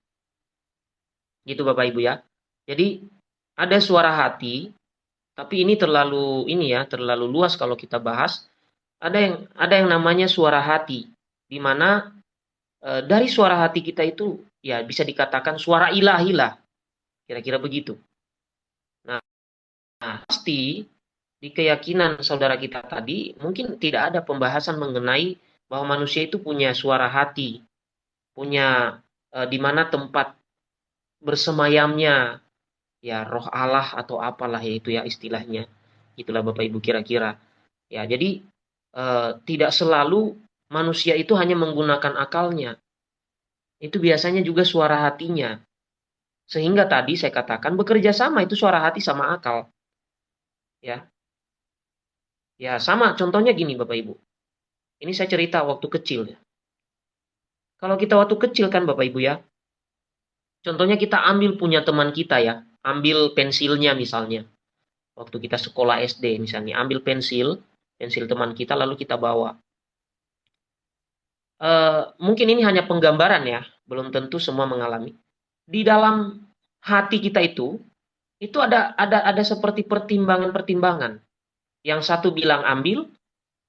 Gitu Bapak Ibu ya. Jadi ada suara hati tapi ini terlalu ini ya terlalu luas kalau kita bahas. Ada yang ada yang namanya suara hati di mana uh, dari suara hati kita itu ya bisa dikatakan suara ilahi lah. Kira-kira begitu. Nah, nah pasti di keyakinan saudara kita tadi, mungkin tidak ada pembahasan mengenai bahwa manusia itu punya suara hati, punya e, di mana tempat bersemayamnya ya roh Allah atau apalah yaitu ya istilahnya. Itulah Bapak Ibu kira-kira. Ya, jadi e, tidak selalu manusia itu hanya menggunakan akalnya. Itu biasanya juga suara hatinya. Sehingga tadi saya katakan bekerja sama itu suara hati sama akal. Ya, Ya sama contohnya gini Bapak Ibu. Ini saya cerita waktu kecil. Kalau kita waktu kecil kan Bapak Ibu ya. Contohnya kita ambil punya teman kita ya. Ambil pensilnya misalnya. Waktu kita sekolah SD misalnya. Ambil pensil. Pensil teman kita lalu kita bawa. Uh, mungkin ini hanya penggambaran ya. Belum tentu semua mengalami. Di dalam hati kita itu. Itu ada ada ada seperti pertimbangan-pertimbangan yang satu bilang ambil,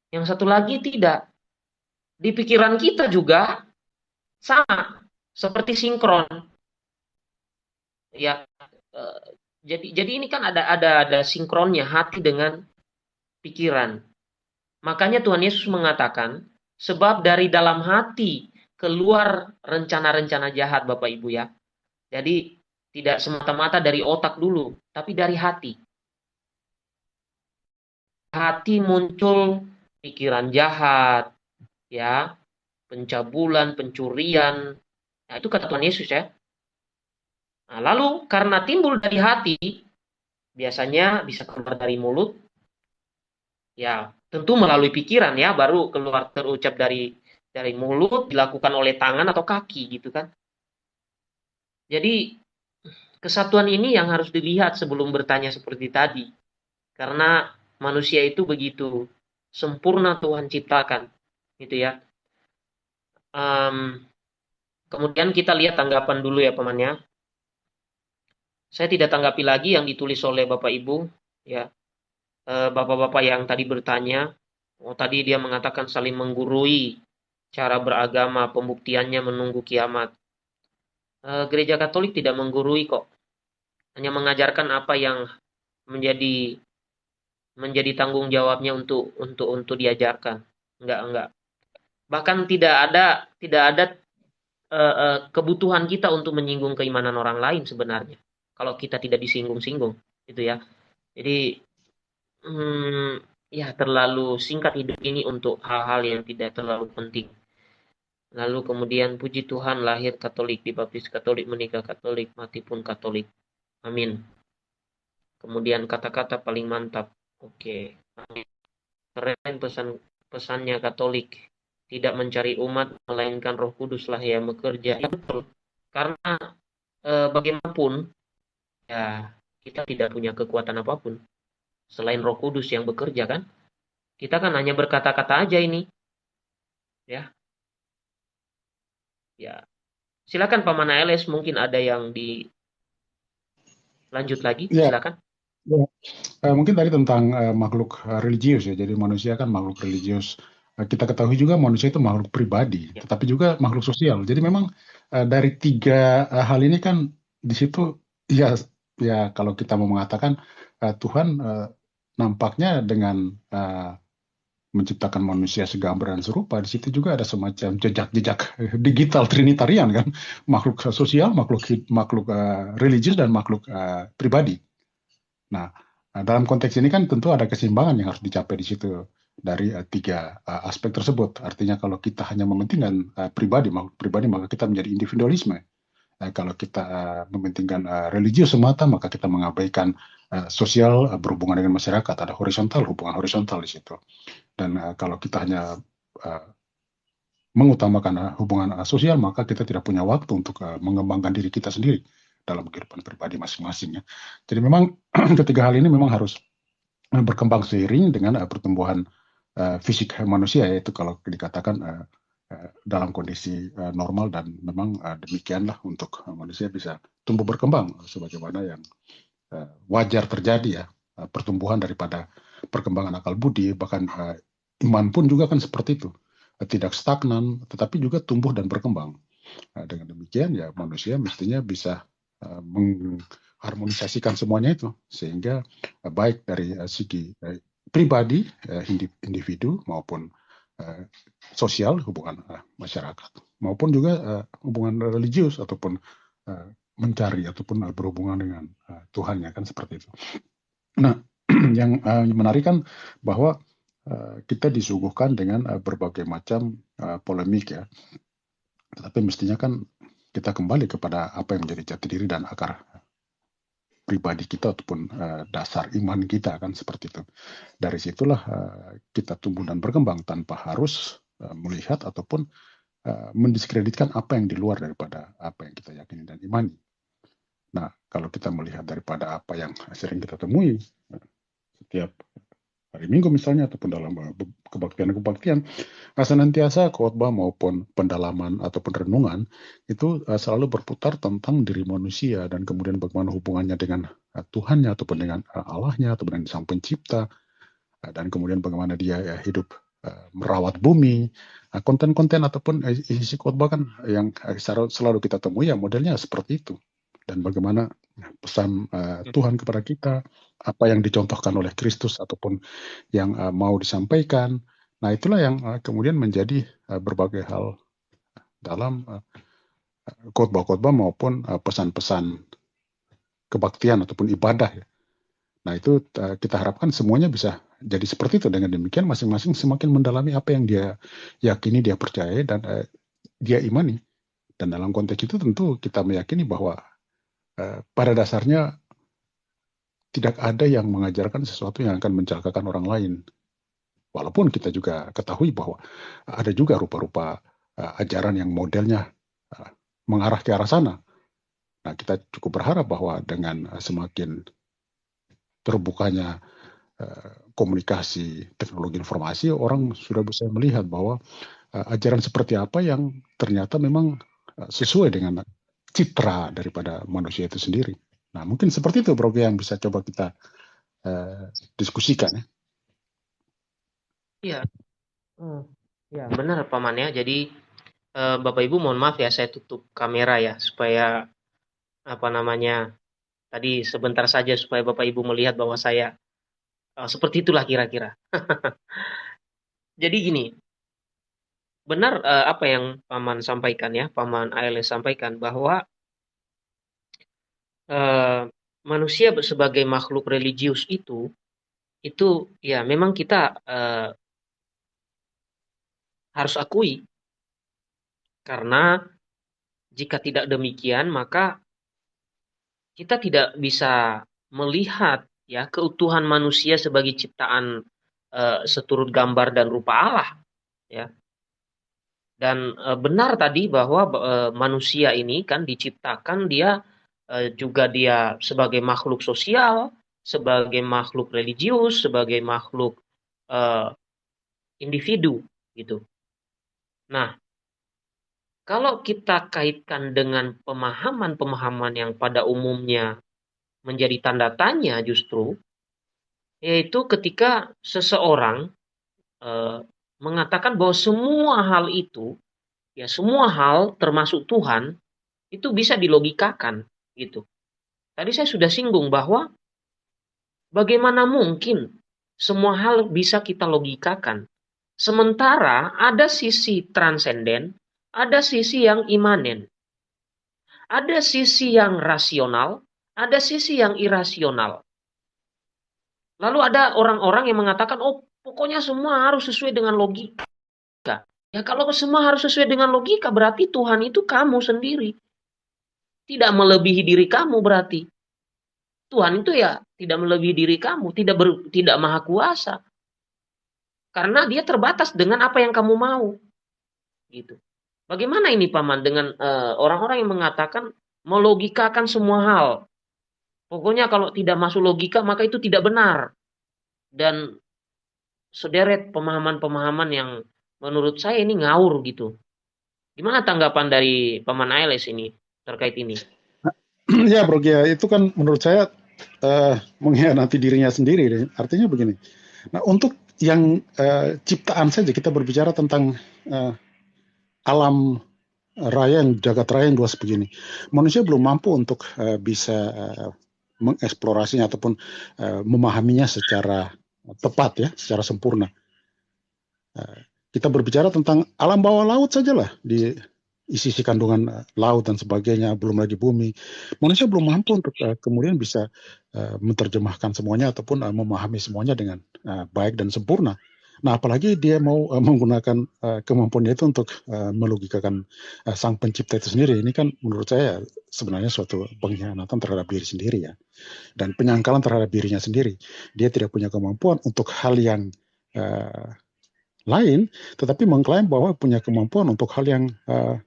yang satu lagi tidak. Di pikiran kita juga sama, seperti sinkron. Ya, eh, jadi jadi ini kan ada ada ada sinkronnya hati dengan pikiran. Makanya Tuhan Yesus mengatakan, sebab dari dalam hati keluar rencana-rencana jahat Bapak Ibu ya. Jadi tidak semata-mata dari otak dulu, tapi dari hati hati muncul pikiran jahat, ya, pencabulan, pencurian. Nah, itu kata Tuhan Yesus ya. Nah, lalu karena timbul dari hati, biasanya bisa keluar dari mulut, ya tentu melalui pikiran ya, baru keluar terucap dari dari mulut, dilakukan oleh tangan atau kaki gitu kan. Jadi kesatuan ini yang harus dilihat sebelum bertanya seperti tadi. Karena manusia itu begitu sempurna Tuhan ciptakan gitu ya. Um, kemudian kita lihat tanggapan dulu ya pamannya saya tidak tanggapi lagi yang ditulis oleh bapak ibu ya. Eh, bapak-bapak yang tadi bertanya oh tadi dia mengatakan saling menggurui cara beragama pembuktiannya menunggu kiamat. E, gereja Katolik tidak menggurui kok hanya mengajarkan apa yang menjadi menjadi tanggung jawabnya untuk untuk untuk diajarkan. Enggak enggak. Bahkan tidak ada tidak ada uh, uh, kebutuhan kita untuk menyinggung keimanan orang lain sebenarnya. Kalau kita tidak disinggung-singgung itu ya. Jadi hmm, ya terlalu singkat hidup ini untuk hal-hal yang tidak terlalu penting. Lalu kemudian puji Tuhan lahir Katolik dibaptis Katolik menikah Katolik mati pun Katolik. Amin. Kemudian kata-kata paling mantap Oke. Keren pesan pesannya Katolik. Tidak mencari umat melainkan Roh Kuduslah yang bekerja. Ya, betul. Karena e, bagaimanapun ya kita tidak punya kekuatan apa pun selain Roh Kudus yang bekerja kan. Kita kan hanya berkata-kata aja ini. Ya. Ya. Silakan Paman ALS mungkin ada yang di lanjut lagi, Ya, silakan. Ya. Eh, mungkin tadi tentang eh, makhluk eh, religius ya. Jadi manusia kan makhluk religius. Eh, kita ketahui juga manusia itu makhluk pribadi, Ya. tetapi juga makhluk sosial. Jadi memang eh, dari tiga eh, hal ini kan di situ ya ya kalau kita mau mengatakan eh, Tuhan eh, nampaknya dengan eh, menciptakan manusia segambar dan serupa, di situ juga ada semacam jejak-jejak digital trinitarian kan, makhluk sosial, makhluk makhluk uh, religius dan makhluk uh, pribadi. Nah, uh, dalam konteks ini kan tentu ada keseimbangan yang harus dicapai di situ dari uh, tiga uh, aspek tersebut. Artinya kalau kita hanya mementingkan uh, pribadi, makhluk pribadi, maka kita menjadi individualisme. Uh, kalau kita uh, mementingkan uh, religius semata, maka kita mengabaikan uh, sosial uh, berhubungan dengan masyarakat. Ada horizontal, hubungan horizontal di situ. Dan uh, kalau kita hanya uh, mengutamakan hubungan sosial, maka kita tidak punya waktu untuk mengembangkan diri kita sendiri dalam kehidupan pribadi masing-masing. Ya. Jadi memang ketiga hal ini memang harus berkembang seiring dengan uh, pertumbuhan uh, fisik manusia, yaitu kalau dikatakan uh, uh, dalam kondisi uh, normal dan memang uh, demikianlah untuk uh, manusia bisa tumbuh berkembang sebagaimana yang uh, wajar terjadi ya uh, pertumbuhan daripada perkembangan akal budi bahkan uh, iman pun juga kan seperti itu tidak stagnan tetapi juga tumbuh dan berkembang nah, dengan demikian ya manusia mestinya bisa uh, mengharmonisasikan semuanya itu sehingga uh, baik dari uh, segi pribadi individu maupun sosial hubungan masyarakat maupun juga hubungan religius ataupun mencari ataupun berhubungan dengan uh, Tuhan ya kan seperti itu. Nah yang menarik kan bahwa kita disuguhkan dengan berbagai macam polemik ya. Tetapi mestinya kan kita kembali kepada apa yang menjadi jati diri dan akar pribadi kita ataupun uh, dasar iman kita kan seperti itu. Dari situlah uh, kita tumbuh dan berkembang tanpa harus uh, melihat ataupun uh, mendiskreditkan apa yang di luar daripada apa yang kita yakini dan imani. Nah, kalau kita melihat daripada apa yang sering kita temui setiap hari Minggu misalnya ataupun dalam kebaktian-kebaktian senantiasa khotbah maupun pendalaman ataupun renungan itu selalu berputar tentang diri manusia dan kemudian bagaimana hubungannya dengan Tuhannya ataupun dengan Allahnya ataupun dengan Sang Pencipta dan kemudian bagaimana dia ya, hidup merawat bumi. Konten-konten ataupun isi khotbah kan yang selalu kita temui ya modelnya seperti itu. Dan bagaimana pesan uh, Tuhan kepada kita, apa yang dicontohkan oleh Kristus ataupun yang uh, mau disampaikan. Nah, itulah yang uh, kemudian menjadi uh, berbagai hal dalam khotbah-khotbah maupun pesan-pesan kebaktian ataupun ibadah. Nah, itu uh, kita harapkan semuanya bisa jadi seperti itu. Dengan demikian masing-masing semakin mendalami apa yang dia yakini, dia percaya dan uh, dia imani. Dan dalam konteks itu tentu kita meyakini bahwa pada dasarnya tidak ada yang mengajarkan sesuatu yang akan mencelakakan orang lain. Walaupun kita juga ketahui bahwa ada juga rupa-rupa uh, ajaran yang modelnya uh, mengarah ke arah sana. Nah, kita cukup berharap bahwa dengan semakin terbukanya komunikasi teknologi informasi, orang sudah bisa melihat bahwa ajaran seperti apa yang ternyata memang sesuai dengan citra daripada manusia itu sendiri. Nah, mungkin seperti itu Bro yang bisa coba kita uh, diskusikan ya. Iya. Hmm. Ya, benar Paman ya. Jadi uh, Bapak Ibu mohon maaf ya saya tutup kamera ya supaya apa namanya tadi sebentar saja supaya Bapak Ibu melihat bahwa saya uh, seperti itulah kira-kira. Jadi gini, benar uh, apa yang paman sampaikan ya, paman ALS sampaikan bahwa uh, manusia sebagai makhluk religius itu itu ya memang kita uh, harus akui. Karena jika tidak demikian maka kita tidak bisa melihat ya keutuhan manusia sebagai ciptaan uh, seturut gambar dan rupa Allah ya dan e, benar tadi bahwa e, manusia ini kan diciptakan dia e, juga dia sebagai makhluk sosial, sebagai makhluk religius, sebagai makhluk e, individu gitu. Nah, kalau kita kaitkan dengan pemahaman-pemahaman yang pada umumnya menjadi tanda tanya justru, yaitu ketika seseorang e, mengatakan bahwa semua hal itu, ya semua hal termasuk Tuhan itu bisa dilogikakan gitu. Tadi saya sudah singgung bahwa bagaimana mungkin semua hal bisa kita logikakan. Sementara ada sisi transenden, ada sisi yang imanen. Ada sisi yang rasional, ada sisi yang irasional. Lalu ada orang-orang yang mengatakan, oh pokoknya semua harus sesuai dengan logika. Ya kalau semua harus sesuai dengan logika, berarti Tuhan itu kamu sendiri. Tidak melebihi diri kamu berarti. Tuhan itu ya tidak melebihi diri kamu, tidak ber, tidak maha kuasa. Karena dia terbatas dengan apa yang kamu mau. Gitu. Bagaimana ini paman dengan eh, orang-orang uh, yang mengatakan melogikakan semua hal? Pokoknya kalau tidak masuk logika maka itu tidak benar. Dan sederet pemahaman-pemahaman yang menurut saya ini ngawur gitu. Gimana tanggapan dari paman Ailes ini terkait ini? Ya Bro Gia, itu kan menurut saya uh, mengkhianati dirinya sendiri. Artinya begini. Nah untuk yang uh, ciptaan saja kita berbicara tentang uh, alam raya yang jagat raya yang luas begini. Manusia belum mampu untuk uh, bisa uh, mengeksplorasinya ataupun uh, memahaminya secara tepat ya, secara sempurna. Uh, kita berbicara tentang alam bawah laut sajalah di isi-isi kandungan laut dan sebagainya, belum lagi bumi. Manusia belum mampu untuk uh, kemudian bisa menerjemahkan semuanya ataupun memahami semuanya dengan baik dan sempurna. Nah, apalagi dia mau uh, menggunakan uh, kemampuannya itu untuk uh, melogikakan uh, sang pencipta itu sendiri. Ini kan menurut saya sebenarnya suatu pengkhianatan terhadap diri sendiri ya. Dan penyangkalan terhadap dirinya sendiri. Dia tidak punya kemampuan untuk hal yang uh, lain, tetapi mengklaim bahwa punya kemampuan untuk hal yang uh,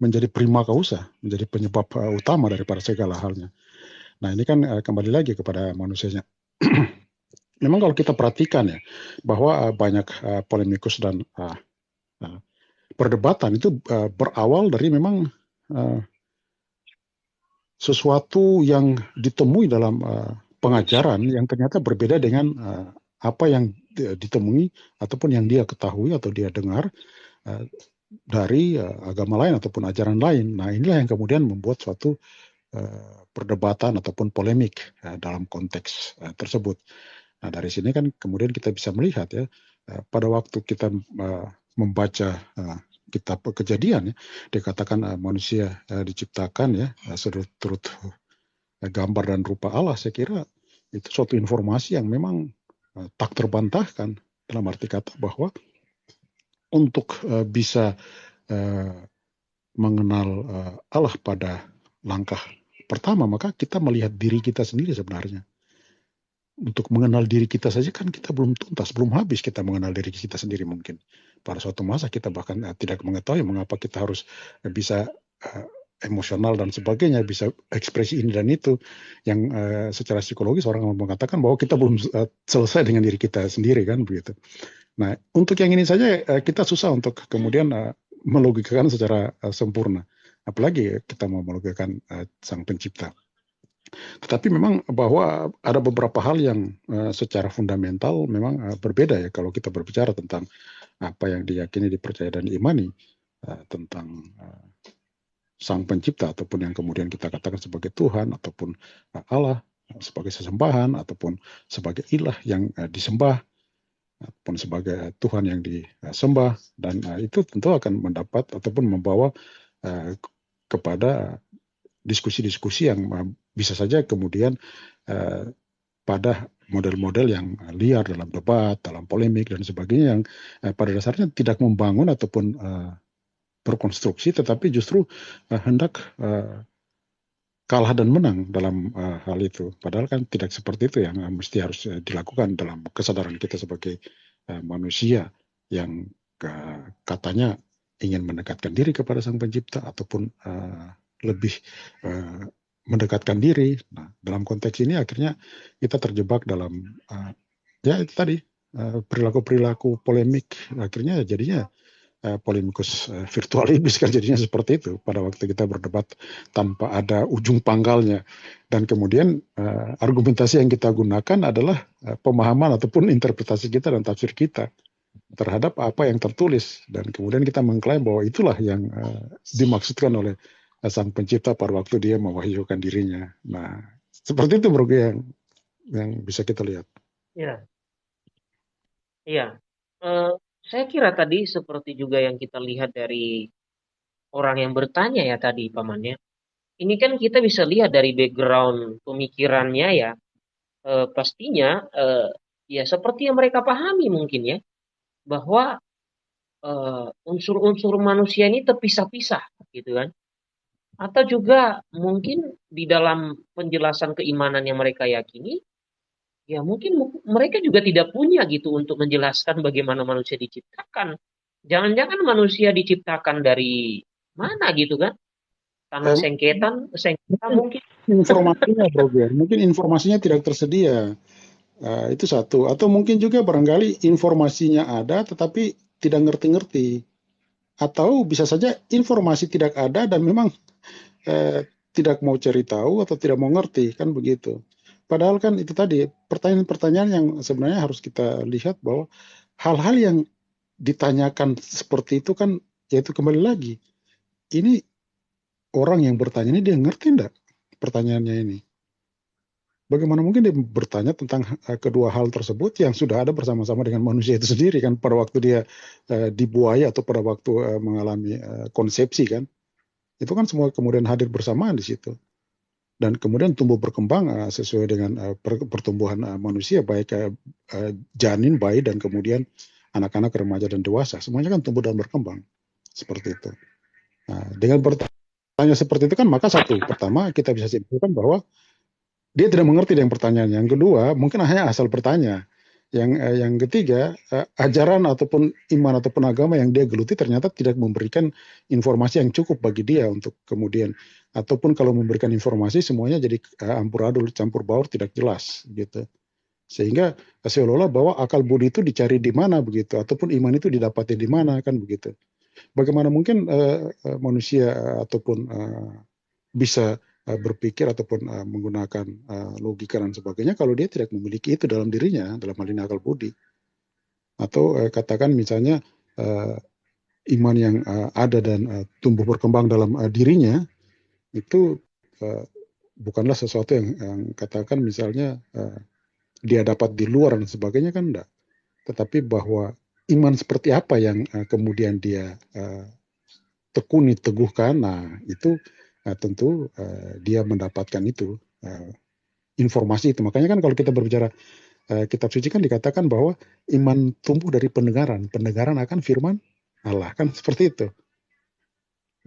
menjadi prima causa, menjadi penyebab uh, utama daripada segala halnya. Nah, ini kan uh, kembali lagi kepada manusianya. memang kalau kita perhatikan ya bahwa uh, banyak uh, polemikus dan uh, uh, perdebatan itu uh, berawal dari memang uh, sesuatu yang ditemui dalam uh, pengajaran yang ternyata berbeda dengan uh, apa yang ditemui ataupun yang dia ketahui atau dia dengar uh, dari uh, agama lain ataupun ajaran lain. Nah inilah yang kemudian membuat suatu uh, perdebatan ataupun polemik uh, dalam konteks uh, tersebut. Nah dari sini kan kemudian kita bisa melihat ya eh, pada waktu kita eh, membaca eh, kitab kejadian ya dikatakan manusia diciptakan ya turut gambar dan rupa Allah saya kira itu suatu informasi yang memang tak terbantahkan. Dalam arti kata bahwa untuk bisa mengenal Allah pada langkah pertama maka kita melihat diri kita sendiri sebenarnya untuk mengenal diri kita saja kan kita belum tuntas, belum habis kita mengenal diri kita sendiri mungkin. Pada suatu masa kita bahkan uh, tidak mengetahui mengapa kita harus uh, bisa uh, emosional dan sebagainya, bisa ekspresi ini dan itu yang uh, secara psikologis orang mengatakan bahwa kita belum uh, selesai dengan diri kita sendiri kan begitu. Nah, untuk yang ini saja uh, kita susah untuk kemudian uh, melogikakan secara uh, sempurna. Apalagi kita mau melogikakan uh, sang pencipta. Tetapi memang bahwa ada beberapa hal yang uh, secara fundamental memang uh, berbeda ya kalau kita berbicara tentang apa yang diyakini, dipercaya dan diimani uh, tentang uh, sang pencipta ataupun yang kemudian kita katakan sebagai Tuhan ataupun uh, Allah sebagai sesembahan ataupun sebagai ilah yang uh, disembah ataupun sebagai Tuhan yang disembah dan uh, itu tentu akan mendapat ataupun membawa uh, kepada diskusi-diskusi yang bisa saja kemudian uh, pada model-model yang liar dalam debat, dalam polemik dan sebagainya yang uh, pada dasarnya tidak membangun ataupun berkonstruksi, tetapi justru hendak kalah dan menang dalam hal itu. Padahal kan tidak seperti itu yang mesti harus dilakukan dalam kesadaran kita sebagai manusia yang katanya ingin mendekatkan diri kepada Sang Pencipta ataupun uh, lebih uh, mendekatkan diri. Nah, dalam konteks ini akhirnya kita terjebak dalam uh, ya itu tadi perilaku perilaku-perilaku polemik. Akhirnya jadinya uh, polemikus uh, virtual iblis kan jadinya seperti itu pada waktu kita berdebat tanpa ada ujung pangkalnya dan kemudian uh, argumentasi yang kita gunakan adalah uh, pemahaman ataupun interpretasi kita dan tafsir kita terhadap apa yang tertulis dan kemudian kita mengklaim bahwa itulah yang uh, dimaksudkan oleh uh, sang pencipta pada waktu dia mewahyukan dirinya. Nah, seperti itu bro yang yang bisa kita lihat. Iya. Iya. Uh, saya kira tadi seperti juga yang kita lihat dari orang yang bertanya ya tadi pamannya. Ini kan kita bisa lihat dari background pemikirannya ya. Uh, pastinya uh, ya seperti yang mereka pahami mungkin ya bahwa unsur-unsur uh, manusia ini terpisah-pisah gitu kan atau juga mungkin di dalam penjelasan keimanan yang mereka yakini ya mungkin mereka juga tidak punya gitu untuk menjelaskan bagaimana manusia diciptakan. Jangan-jangan manusia diciptakan dari mana gitu kan? Tanah sengketan, sengketa mungkin. Informasinya, Bro Mungkin informasinya tidak tersedia. Uh, itu satu. Atau mungkin juga barangkali informasinya ada tetapi tidak ngerti-ngerti. Atau bisa saja informasi tidak ada dan memang uh, tidak mau cari tahu atau tidak mau ngerti. Kan begitu. Padahal kan itu tadi pertanyaan-pertanyaan yang sebenarnya harus kita lihat bahwa hal-hal yang ditanyakan seperti itu kan yaitu kembali lagi ini orang yang bertanya ini dia ngerti enggak pertanyaannya ini bagaimana mungkin dia bertanya tentang uh, kedua hal tersebut yang sudah ada bersama-sama dengan manusia itu sendiri kan pada waktu dia uh, dibuaya atau pada waktu uh, mengalami uh, konsepsi kan itu kan semua kemudian hadir bersamaan di situ dan kemudian tumbuh berkembang uh, sesuai dengan uh, pertumbuhan uh, manusia baik uh, uh, janin, bayi dan kemudian anak-anak, remaja dan dewasa semuanya kan tumbuh dan berkembang seperti itu. Nah, dengan bertanya seperti itu kan maka satu pertama kita bisa simpulkan bahwa dia tidak mengerti dengan pertanyaan. Yang kedua mungkin hanya asal bertanya. Yang uh, yang ketiga uh, ajaran ataupun iman ataupun agama yang dia geluti ternyata tidak memberikan informasi yang cukup bagi dia untuk kemudian. Ataupun kalau memberikan informasi semuanya jadi uh, amburadul campur baur tidak jelas gitu. Sehingga seolah-olah bahwa akal budi itu dicari di mana begitu ataupun iman itu didapati di mana kan begitu. Bagaimana mungkin uh, manusia ataupun uh, bisa berpikir ataupun uh, menggunakan uh, logika dan sebagainya kalau dia tidak memiliki itu dalam dirinya dalam hal ini akal budi atau uh, katakan misalnya uh, iman yang uh, ada dan uh, tumbuh berkembang dalam uh, dirinya itu uh, bukanlah sesuatu yang, yang katakan misalnya uh, dia dapat di luar dan sebagainya kan enggak. Tetapi bahwa iman seperti apa yang uh, kemudian dia uh, tekuni teguhkan, nah itu tentu uh, dia mendapatkan itu uh, informasi itu. Makanya kan kalau kita berbicara uh, kitab suci kan dikatakan bahwa iman tumbuh dari pendengaran, pendengaran akan firman Allah kan seperti itu.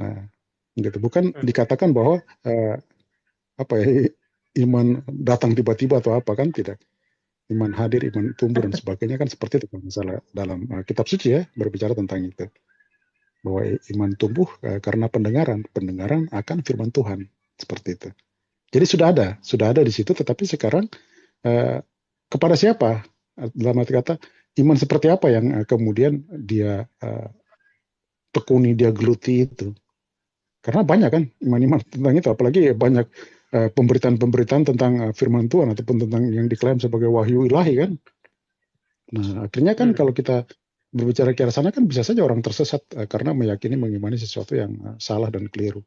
Nah, gitu bukan hmm. dikatakan bahwa uh, apa ya iman datang tiba-tiba atau apa kan tidak iman hadir iman tumbuh dan sebagainya kan seperti itu misalnya dalam uh, kitab suci ya berbicara tentang itu bahwa iman tumbuh uh, karena pendengaran. Pendengaran akan firman Tuhan. Seperti itu. Jadi sudah ada. Sudah ada di situ tetapi sekarang uh, kepada siapa? Dalam arti kata iman seperti apa yang uh, kemudian dia tekuni dia geluti itu? Karena banyak kan iman-iman tentang itu, apalagi banyak pemberitaan-pemberitaan tentang firman Tuhan ataupun tentang yang diklaim sebagai wahyu ilahi kan. Nah, akhirnya kan hmm. kalau kita berbicara ke arah sana kan bisa saja orang tersesat uh, karena meyakini mengimani sesuatu yang uh, salah dan keliru.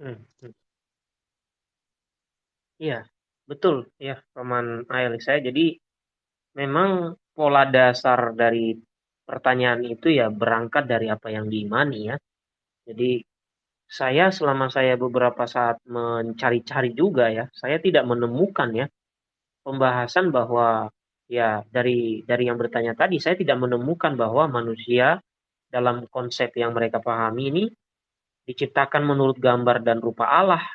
Hmm. hmm. Iya, betul ya, Paman Ail saya. Jadi memang pola dasar dari pertanyaan itu ya berangkat dari apa yang diimani ya. Jadi saya selama saya beberapa saat mencari-cari juga ya, saya tidak menemukan ya pembahasan bahwa ya dari dari yang bertanya tadi saya tidak menemukan bahwa manusia dalam konsep yang mereka pahami ini diciptakan menurut gambar dan rupa Allah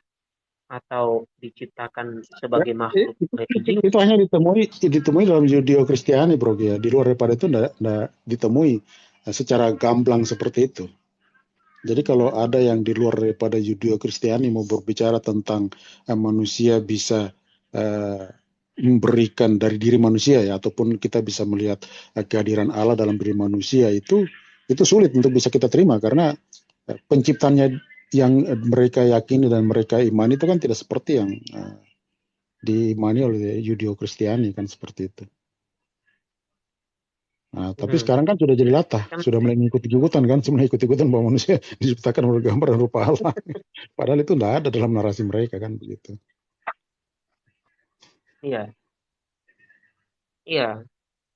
atau diciptakan sebagai ya, makhluk itu, itu hanya ditemui ditemui dalam Judeo Kristiani bro ya di luar daripada itu tidak ditemui eh, secara gamblang seperti itu. Jadi kalau ada yang di luar daripada Judeo Kristiani mau berbicara tentang uh, manusia bisa uh, memberikan dari diri manusia ya ataupun kita bisa melihat uh, kehadiran Allah dalam diri manusia itu itu sulit untuk bisa kita terima karena uh, penciptanya yang mereka yakini dan mereka imani itu kan tidak seperti yang uh, diimani oleh Yudeo Kristiani kan seperti itu. Nah, tapi hmm. sekarang kan sudah jadi latah, kan, sudah mulai ikut-ikutan kan, semua ikut-ikutan bahwa manusia diciptakan oleh gambar dan rupa Allah. Padahal itu tidak ada dalam narasi mereka kan begitu. Iya, iya.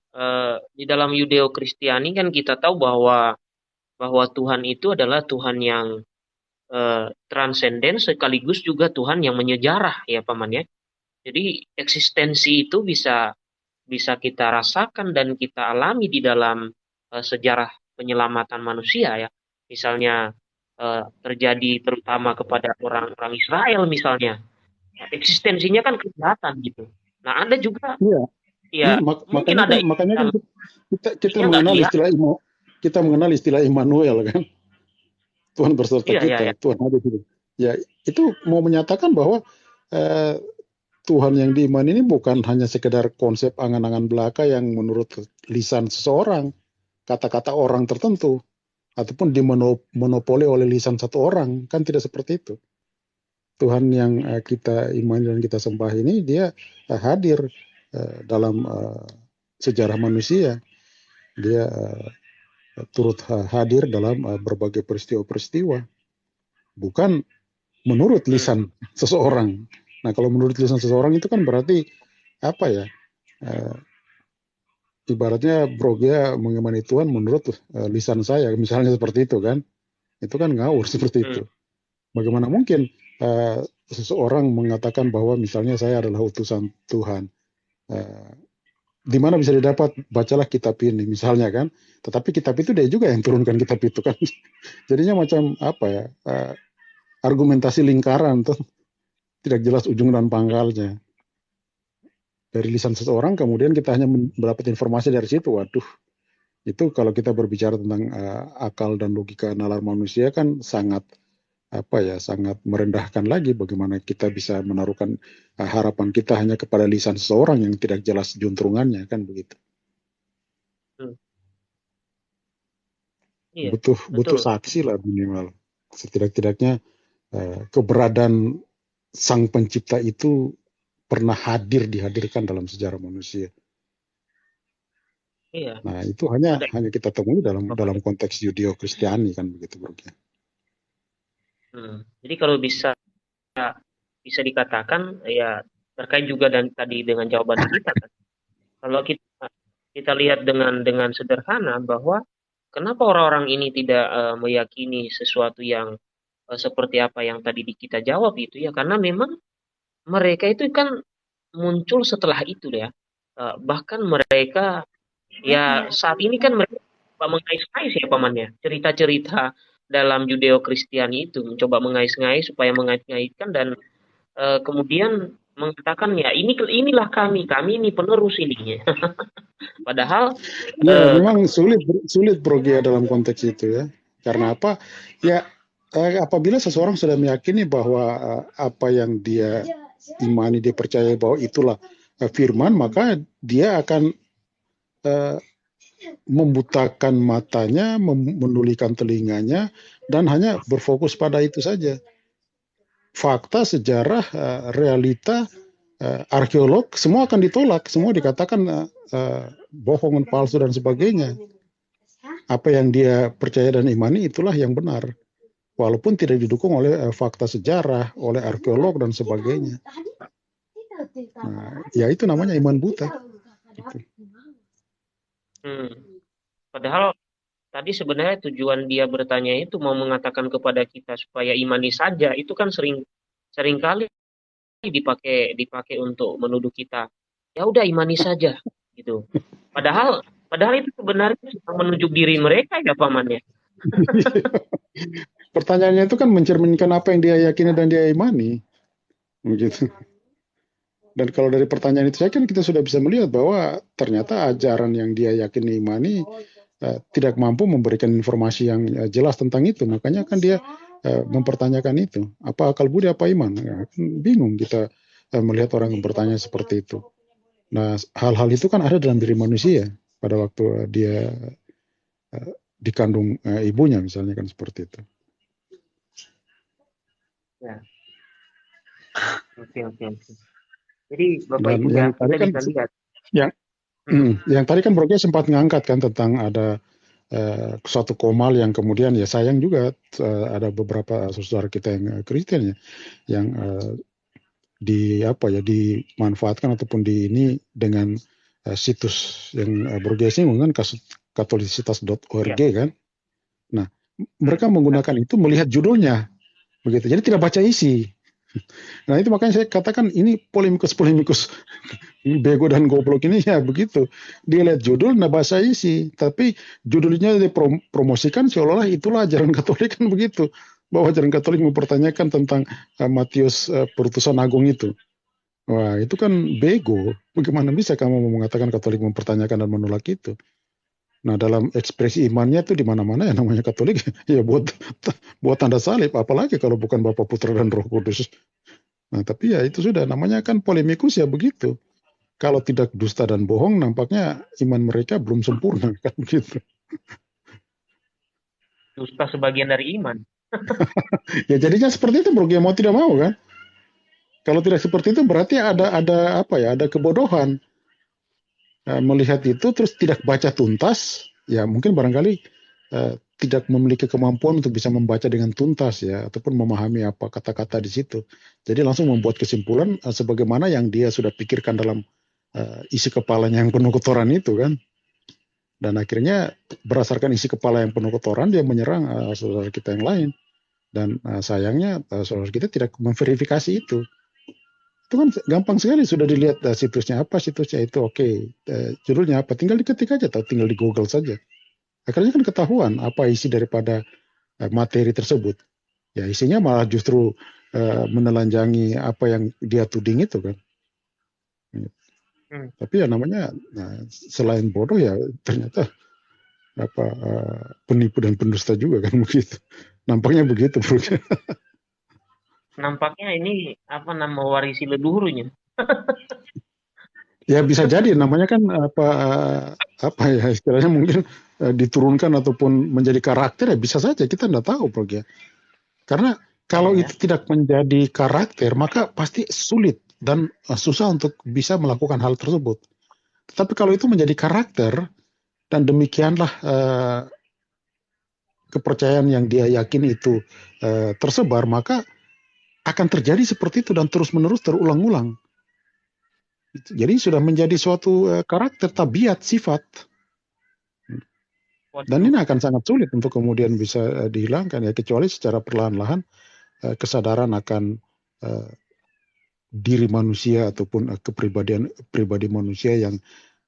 Uh, di dalam Yudeo Kristiani kan kita tahu bahwa bahwa Tuhan itu adalah Tuhan yang uh, transenden sekaligus juga Tuhan yang menyejarah ya paman ya. Jadi eksistensi itu bisa bisa kita rasakan dan kita alami di dalam uh, sejarah penyelamatan manusia ya. Misalnya terjadi terutama kepada orang-orang Israel misalnya. Eksistensinya kan kelihatan gitu. Nah, Anda juga Iya. Ya, mak mungkin makanya ada kan, makanya kan kita kita mengenal istilah Imo, kita mengenal istilah Immanuel kan. Tuhan berserta iya, kita, iya, iya. Tuhan ada di Ya, itu mau menyatakan bahwa eh, Tuhan yang diimani ini bukan hanya sekedar konsep angan-angan belaka yang menurut lisan seseorang, kata-kata orang tertentu, ataupun dimonopoli oleh lisan satu orang, kan tidak seperti itu. Tuhan yang uh, kita imani dan kita sembah ini, dia uh, hadir uh, dalam uh, sejarah manusia. Dia uh, turut hadir dalam uh, berbagai peristiwa-peristiwa, bukan menurut lisan seseorang Nah kalau menurut lisan seseorang itu kan berarti apa ya? Uh, ibaratnya Brogia mengimani Tuhan menurut uh, lisan saya, misalnya seperti itu kan? Itu kan ngawur seperti itu. Hmm. Bagaimana mungkin uh, seseorang mengatakan bahwa misalnya saya adalah utusan Tuhan? Uh, di mana bisa didapat bacalah kitab ini misalnya kan tetapi kitab itu dia juga yang turunkan kitab itu kan jadinya macam apa ya uh, argumentasi lingkaran tuh tidak jelas ujung dan pangkalnya. Dari lisan seseorang kemudian kita hanya mendapat informasi dari situ. Waduh, itu kalau kita berbicara tentang uh, akal dan logika nalar manusia kan sangat apa ya sangat merendahkan lagi bagaimana kita bisa menaruhkan uh, harapan kita hanya kepada lisan seseorang yang tidak jelas juntrungannya kan begitu. Hmm. Iya, butuh betul. butuh saksi lah minimal setidak-tidaknya uh, keberadaan sang pencipta itu pernah hadir dihadirkan dalam sejarah manusia. Iya. Nah itu hanya Ada. hanya kita temui dalam dalam konteks Yudeo Kristiani kan begitu bro. Hmm. Jadi kalau bisa bisa dikatakan ya terkait juga dan tadi dengan jawaban kita kan. Kalau kita kita lihat dengan dengan sederhana bahwa kenapa orang-orang ini tidak uh, meyakini sesuatu yang Eh, seperti apa yang tadi kita jawab itu ya karena memang mereka itu kan muncul setelah itu ya uh, bahkan mereka ya saat ini kan mereka mengais-ngais ya pamannya cerita-cerita dalam Judeo Kristiani itu mencoba mengais-ngais supaya mengait-ngaitkan dan uh, kemudian mengatakan ya ini inilah kami kami ini penerus ini padahal ya uh, memang sulit sulit progia dalam konteks itu ya. Karena apa? Ya eh, apabila seseorang sudah meyakini bahwa eh, apa yang dia imani, dia percaya bahwa itulah eh, firman, maka dia akan eh, membutakan matanya, menulikan telinganya, dan hanya berfokus pada itu saja. Fakta, sejarah, eh, realita, eh, arkeolog, semua akan ditolak, semua dikatakan eh, bohongan palsu dan sebagainya. Apa yang dia percaya dan imani itulah yang benar walaupun tidak didukung oleh fakta sejarah, oleh arkeolog dan sebagainya. Nah, ya itu namanya iman buta. Gitu. Hmm. Padahal tadi sebenarnya tujuan dia bertanya itu mau mengatakan kepada kita supaya imani saja itu kan sering sering kali dipakai dipakai untuk menuduh kita ya udah imani saja gitu padahal padahal itu sebenarnya menunjuk diri mereka ya pamannya Pertanyaannya itu kan mencerminkan apa yang dia yakini dan dia imani. Begitu. Dan kalau dari pertanyaan itu saya kan kita sudah bisa melihat bahwa ternyata ajaran yang dia yakini imani uh, tidak mampu memberikan informasi yang uh, jelas tentang itu. Makanya kan dia uh, mempertanyakan itu. Apa akal budi apa iman? Ya, kan bingung kita uh, melihat orang yang bertanya seperti itu. Nah, hal-hal itu kan ada dalam diri manusia pada waktu dia uh, dikandung uh, ibunya misalnya kan seperti itu. Ya. Oke oke oke. Jadi Bapak Dan Ibu ya yang tadi kita kan bisa lihat. yang hmm, yang tadi kan Broke sempat ngangkat kan tentang ada uh, suatu komal yang kemudian ya sayang juga uh, ada beberapa saudara kita yang uh, Kristen ya yang uh, di apa ya dimanfaatkan ataupun di ini dengan uh, situs yang uh, Broke kan katolisitas.org ya. kan. Nah, mereka menggunakan itu melihat judulnya begitu. Jadi tidak baca isi. Nah itu makanya saya katakan ini polemikus-polemikus bego dan goblok ini ya begitu. Dia lihat judul, nah bahasa isi. Tapi judulnya dipromosikan seolah-olah itulah ajaran Katolik kan begitu. Bahwa ajaran Katolik mempertanyakan tentang uh, Matius uh, Perutusan Agung itu. Wah itu kan bego. Bagaimana bisa kamu mengatakan Katolik mempertanyakan dan menolak itu? Nah, dalam ekspresi imannya itu di mana-mana ya namanya Katolik ya buat buat tanda salib, apalagi kalau bukan Bapa Putra dan Roh Kudus. Nah, tapi ya itu sudah namanya kan polemikus ya begitu. Kalau tidak dusta dan bohong, nampaknya iman mereka belum sempurna kan begitu. Dusta sebagian dari iman. ya jadinya seperti itu bro, ya mau tidak mau kan. Kalau tidak seperti itu berarti ada ada apa ya, ada kebodohan melihat itu terus tidak baca tuntas, ya mungkin barangkali uh, tidak memiliki kemampuan untuk bisa membaca dengan tuntas ya ataupun memahami apa kata-kata di situ. Jadi langsung membuat kesimpulan uh, sebagaimana yang dia sudah pikirkan dalam uh, isi kepalanya yang penuh kotoran itu kan. Dan akhirnya berdasarkan isi kepala yang penuh kotoran dia menyerang uh, saudara kita yang lain. Dan uh, sayangnya uh, saudara kita tidak memverifikasi itu itu kan gampang sekali sudah dilihat uh, situsnya apa situsnya itu oke okay. uh, judulnya apa tinggal diketik aja atau tinggal di Google saja akhirnya kan ketahuan apa isi daripada uh, materi tersebut ya isinya malah justru uh, menelanjangi apa yang dia tuding itu kan hmm. tapi ya namanya nah, selain bodoh ya ternyata apa uh, penipu dan pendusta juga kan begitu nampaknya begitu bro nampaknya ini apa nama warisi leluhurnya. ya bisa jadi namanya kan apa apa ya istilahnya mungkin uh, diturunkan ataupun menjadi karakter ya bisa saja kita tidak tahu bro ya. Karena kalau ya. itu tidak menjadi karakter maka pasti sulit dan uh, susah untuk bisa melakukan hal tersebut. Tetapi kalau itu menjadi karakter dan demikianlah uh, kepercayaan yang dia yakin itu uh, tersebar maka akan terjadi seperti itu dan terus-menerus terulang-ulang. Jadi sudah menjadi suatu uh, karakter, tabiat, sifat. Dan ini akan sangat sulit untuk kemudian bisa uh, dihilangkan ya kecuali secara perlahan-lahan uh, kesadaran akan diri manusia ataupun kepribadian pribadi manusia yang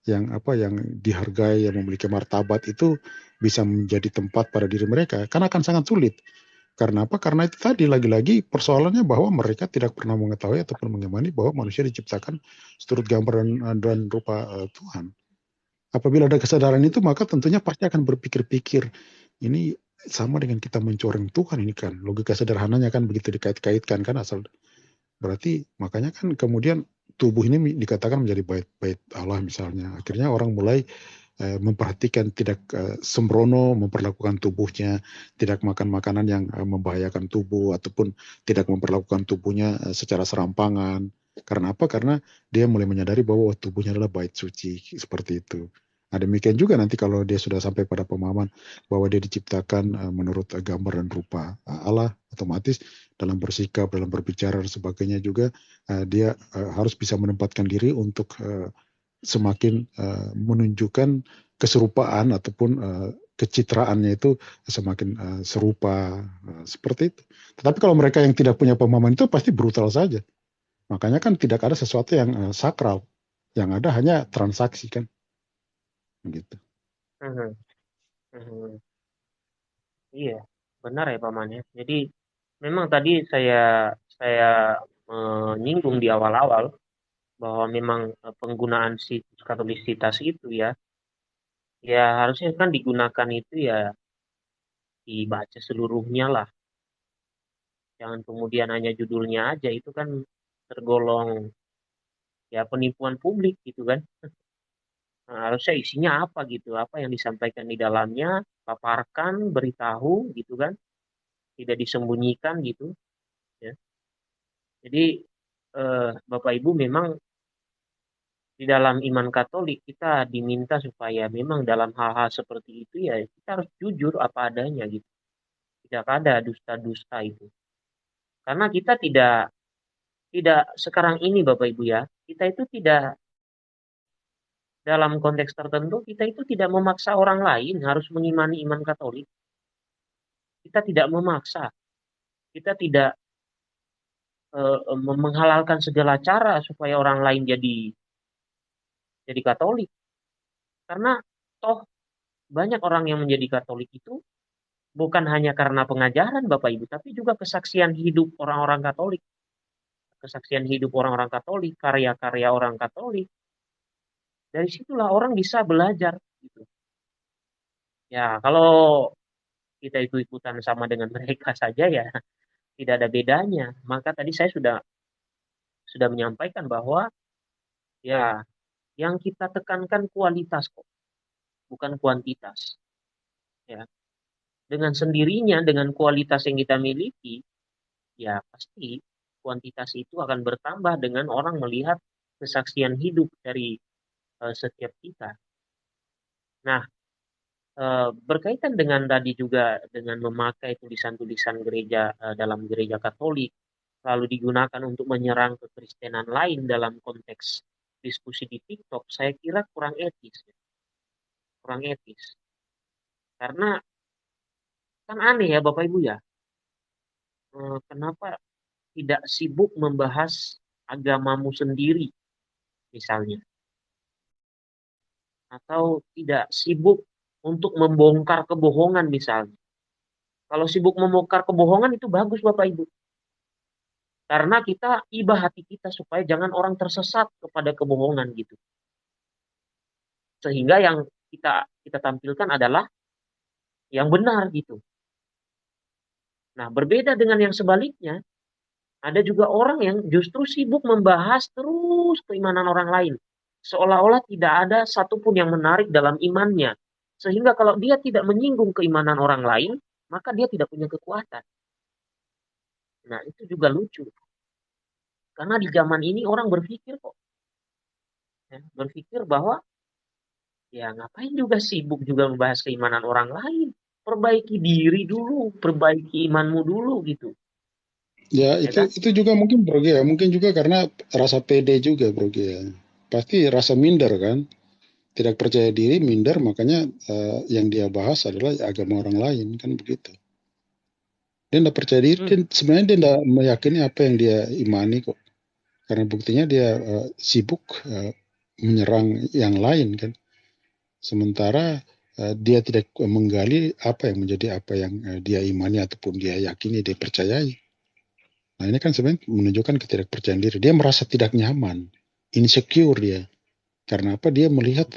yang apa yang dihargai yang memiliki martabat itu bisa menjadi tempat pada diri mereka karena akan sangat sulit karena apa? Karena itu tadi lagi-lagi persoalannya bahwa mereka tidak pernah mengetahui ataupun mengimani bahwa manusia diciptakan seturut gambar dan, dan rupa uh, Tuhan. Apabila ada kesadaran itu, maka tentunya pasti akan berpikir-pikir ini sama dengan kita mencoreng Tuhan ini kan. Logika sederhananya kan begitu dikait-kaitkan kan asal. Berarti makanya kan kemudian tubuh ini dikatakan menjadi bait-bait Allah misalnya. Akhirnya orang mulai Eh, memperhatikan tidak uh, sembrono memperlakukan tubuhnya, tidak makan makanan yang uh, membahayakan tubuh ataupun tidak memperlakukan tubuhnya uh, secara serampangan. Karena apa? Karena dia mulai menyadari bahwa tubuhnya adalah bait suci seperti itu. Nah, demikian juga nanti kalau dia sudah sampai pada pemahaman bahwa dia diciptakan menurut gambar dan rupa Allah, otomatis dalam bersikap, dalam berbicara dan sebagainya juga dia harus bisa menempatkan diri untuk semakin uh, menunjukkan keserupaan ataupun uh, kecitraannya itu semakin uh, serupa uh, seperti itu. Tetapi kalau mereka yang tidak punya pemahaman itu pasti brutal saja. Makanya kan tidak ada sesuatu yang uh, sakral. Yang ada hanya transaksi kan. Gitu. Hmm. Hmm. Iya, benar ya paman ya. Jadi memang tadi saya saya menyinggung di awal-awal bahwa memang eh, penggunaan situs katolisitas itu ya ya harusnya kan digunakan itu ya dibaca seluruhnya lah. Jangan kemudian hanya judulnya aja itu kan tergolong ya penipuan publik gitu kan. Nah, harusnya isinya apa gitu apa yang disampaikan di dalamnya paparkan beritahu gitu kan. Tidak disembunyikan gitu ya. Jadi eh, bapak ibu memang di dalam iman Katolik kita diminta supaya memang dalam hal-hal seperti itu ya kita harus jujur apa adanya gitu tidak ada dusta-dusta itu karena kita tidak tidak sekarang ini Bapak Ibu ya, kita itu tidak dalam konteks tertentu kita itu tidak memaksa orang lain harus mengimani iman Katolik. Kita tidak memaksa. Kita tidak uh, menghalalkan segala cara supaya orang lain jadi jadi Katolik. Karena toh banyak orang yang menjadi Katolik itu bukan hanya karena pengajaran Bapak Ibu, tapi juga kesaksian hidup orang-orang Katolik kesaksian hidup orang-orang Katolik, karya-karya orang Katolik. Dari situlah orang bisa belajar gitu. Ya, kalau kita ikut-ikutan sama dengan mereka saja ya tidak ada bedanya. Maka tadi saya sudah sudah menyampaikan bahwa ya yang kita tekankan kualitas kok, bukan kuantitas. Ya. Dengan sendirinya dengan kualitas yang kita miliki, ya pasti kuantitas itu akan bertambah dengan orang melihat kesaksian hidup dari uh, setiap kita. Nah, uh, berkaitan dengan tadi juga dengan memakai tulisan-tulisan gereja uh, dalam gereja Katolik, lalu digunakan untuk menyerang kekristenan lain dalam konteks diskusi di TikTok, saya kira kurang etis. Kurang etis. Karena kan aneh ya Bapak Ibu ya. Kenapa tidak sibuk membahas agamamu sendiri, misalnya, atau tidak sibuk untuk membongkar kebohongan, misalnya. Kalau sibuk membongkar kebohongan itu bagus, Bapak Ibu. Karena kita ibah hati kita supaya jangan orang tersesat kepada kebohongan gitu. Sehingga yang kita kita tampilkan adalah yang benar gitu. Nah, berbeda dengan yang sebaliknya, ada juga orang yang justru sibuk membahas terus keimanan orang lain. Seolah-olah tidak ada satupun yang menarik dalam imannya. Sehingga kalau dia tidak menyinggung keimanan orang lain, maka dia tidak punya kekuatan. Nah, itu juga lucu. Karena di zaman ini orang berpikir kok. Ya, berpikir bahwa ya ngapain juga sibuk juga membahas keimanan orang lain. Perbaiki diri dulu, perbaiki imanmu dulu gitu. Ya, ya itu kan? itu juga mungkin Bro ya, mungkin juga karena rasa pede juga Bro ya. Pasti rasa minder kan. Tidak percaya diri, minder, makanya uh, yang dia bahas adalah agama orang lain kan begitu. Dia tidak percaya diri, hmm. dia, sebenarnya dia tidak meyakini apa yang dia imani kok. Karena buktinya dia uh, sibuk uh, menyerang yang lain kan. Sementara uh, dia tidak menggali apa yang menjadi apa yang uh, dia imani ataupun dia yakini, dia percayai. Nah ini kan sebenarnya menunjukkan ketidakpercayaan diri. Dia merasa tidak nyaman, insecure dia. Karena apa? Dia melihat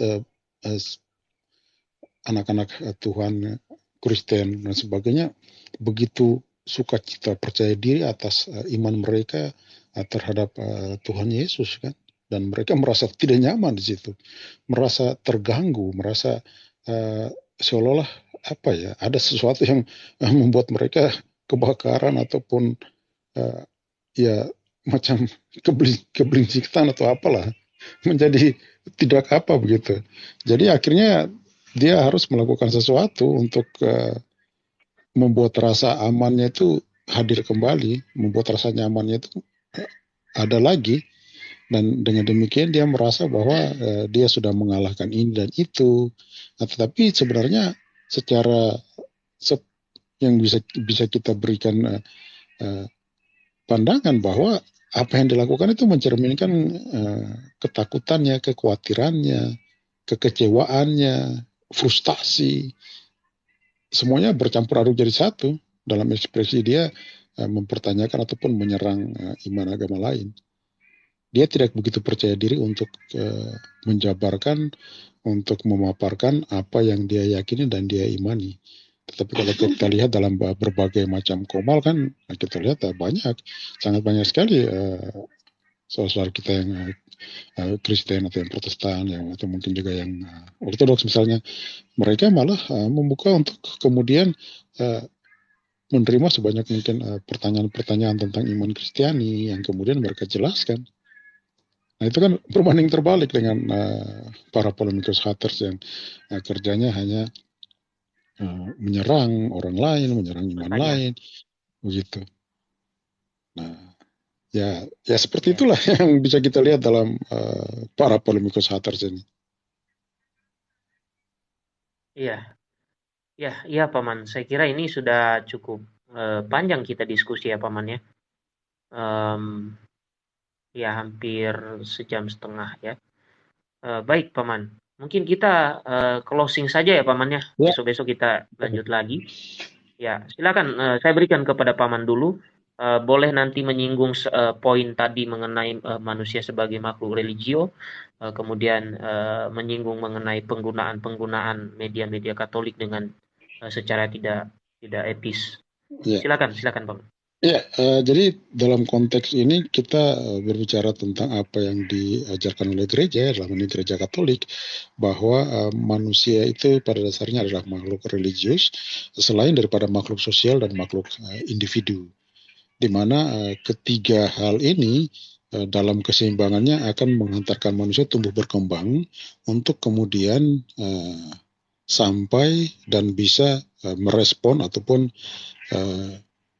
anak-anak uh, Tuhan Kristen dan sebagainya begitu sukacita percaya diri atas uh, iman mereka terhadap uh, Tuhan Yesus kan dan mereka merasa tidak nyaman di situ merasa terganggu merasa uh, seolah-olah apa ya ada sesuatu yang membuat mereka kebakaran ataupun uh, ya macam kebling atau apalah menjadi tidak apa begitu. Jadi akhirnya dia harus melakukan sesuatu untuk uh, membuat rasa amannya itu hadir kembali, membuat rasa nyamannya itu ada lagi. Dan dengan demikian dia merasa bahwa uh, dia sudah mengalahkan ini dan itu. Nah, tetapi sebenarnya secara se yang bisa bisa kita berikan uh, uh, pandangan bahwa apa yang dilakukan itu mencerminkan uh, ketakutannya, kekhawatirannya, kekecewaannya, frustasi, semuanya bercampur aduk jadi satu. Dalam ekspresi dia mempertanyakan ataupun menyerang uh, iman agama lain. Dia tidak begitu percaya diri untuk uh, menjabarkan, untuk memaparkan apa yang dia yakini dan dia imani. Tetapi kalau kita lihat dalam berbagai macam komal kan kita lihat banyak, sangat banyak sekali uh, saudara kita yang uh, Kristen atau yang Protestan yang atau mungkin juga yang uh, Ortodoks misalnya mereka malah uh, membuka untuk kemudian uh, menerima sebanyak mungkin pertanyaan-pertanyaan uh, tentang iman Kristiani yang kemudian mereka jelaskan. Nah itu kan perbanding terbalik dengan uh, para polemikus haters yang uh, kerjanya hanya uh, menyerang orang lain, menyerang iman Makanya. lain, begitu. Nah, ya, ya seperti ya. itulah yang bisa kita lihat dalam uh, para polemikus haters ini. Iya, ya, iya Paman. Saya kira ini sudah cukup uh, panjang kita diskusi ya Paman ya. Um, ya hampir sejam setengah ya. Uh, baik Paman, mungkin kita uh, closing saja ya Paman ya. ya. Besok-besok kita lanjut lagi. Ya, silakan uh, saya berikan kepada Paman dulu uh, boleh nanti menyinggung uh, poin tadi mengenai uh, manusia sebagai makhluk religio, uh, kemudian uh, menyinggung mengenai penggunaan-penggunaan media-media Katolik dengan secara tidak tidak etis. Yeah. Silakan, silakan, Bang. Ya, uh, jadi dalam konteks ini kita uh, berbicara tentang apa yang diajarkan oleh gereja, dalam ini gereja Katolik, bahwa uh, manusia itu pada dasarnya adalah makhluk religius, selain daripada makhluk sosial dan makhluk uh, individu di mana uh, ketiga hal ini uh, dalam keseimbangannya akan menghantarkan manusia tumbuh berkembang untuk kemudian uh, sampai dan bisa uh, merespon ataupun uh,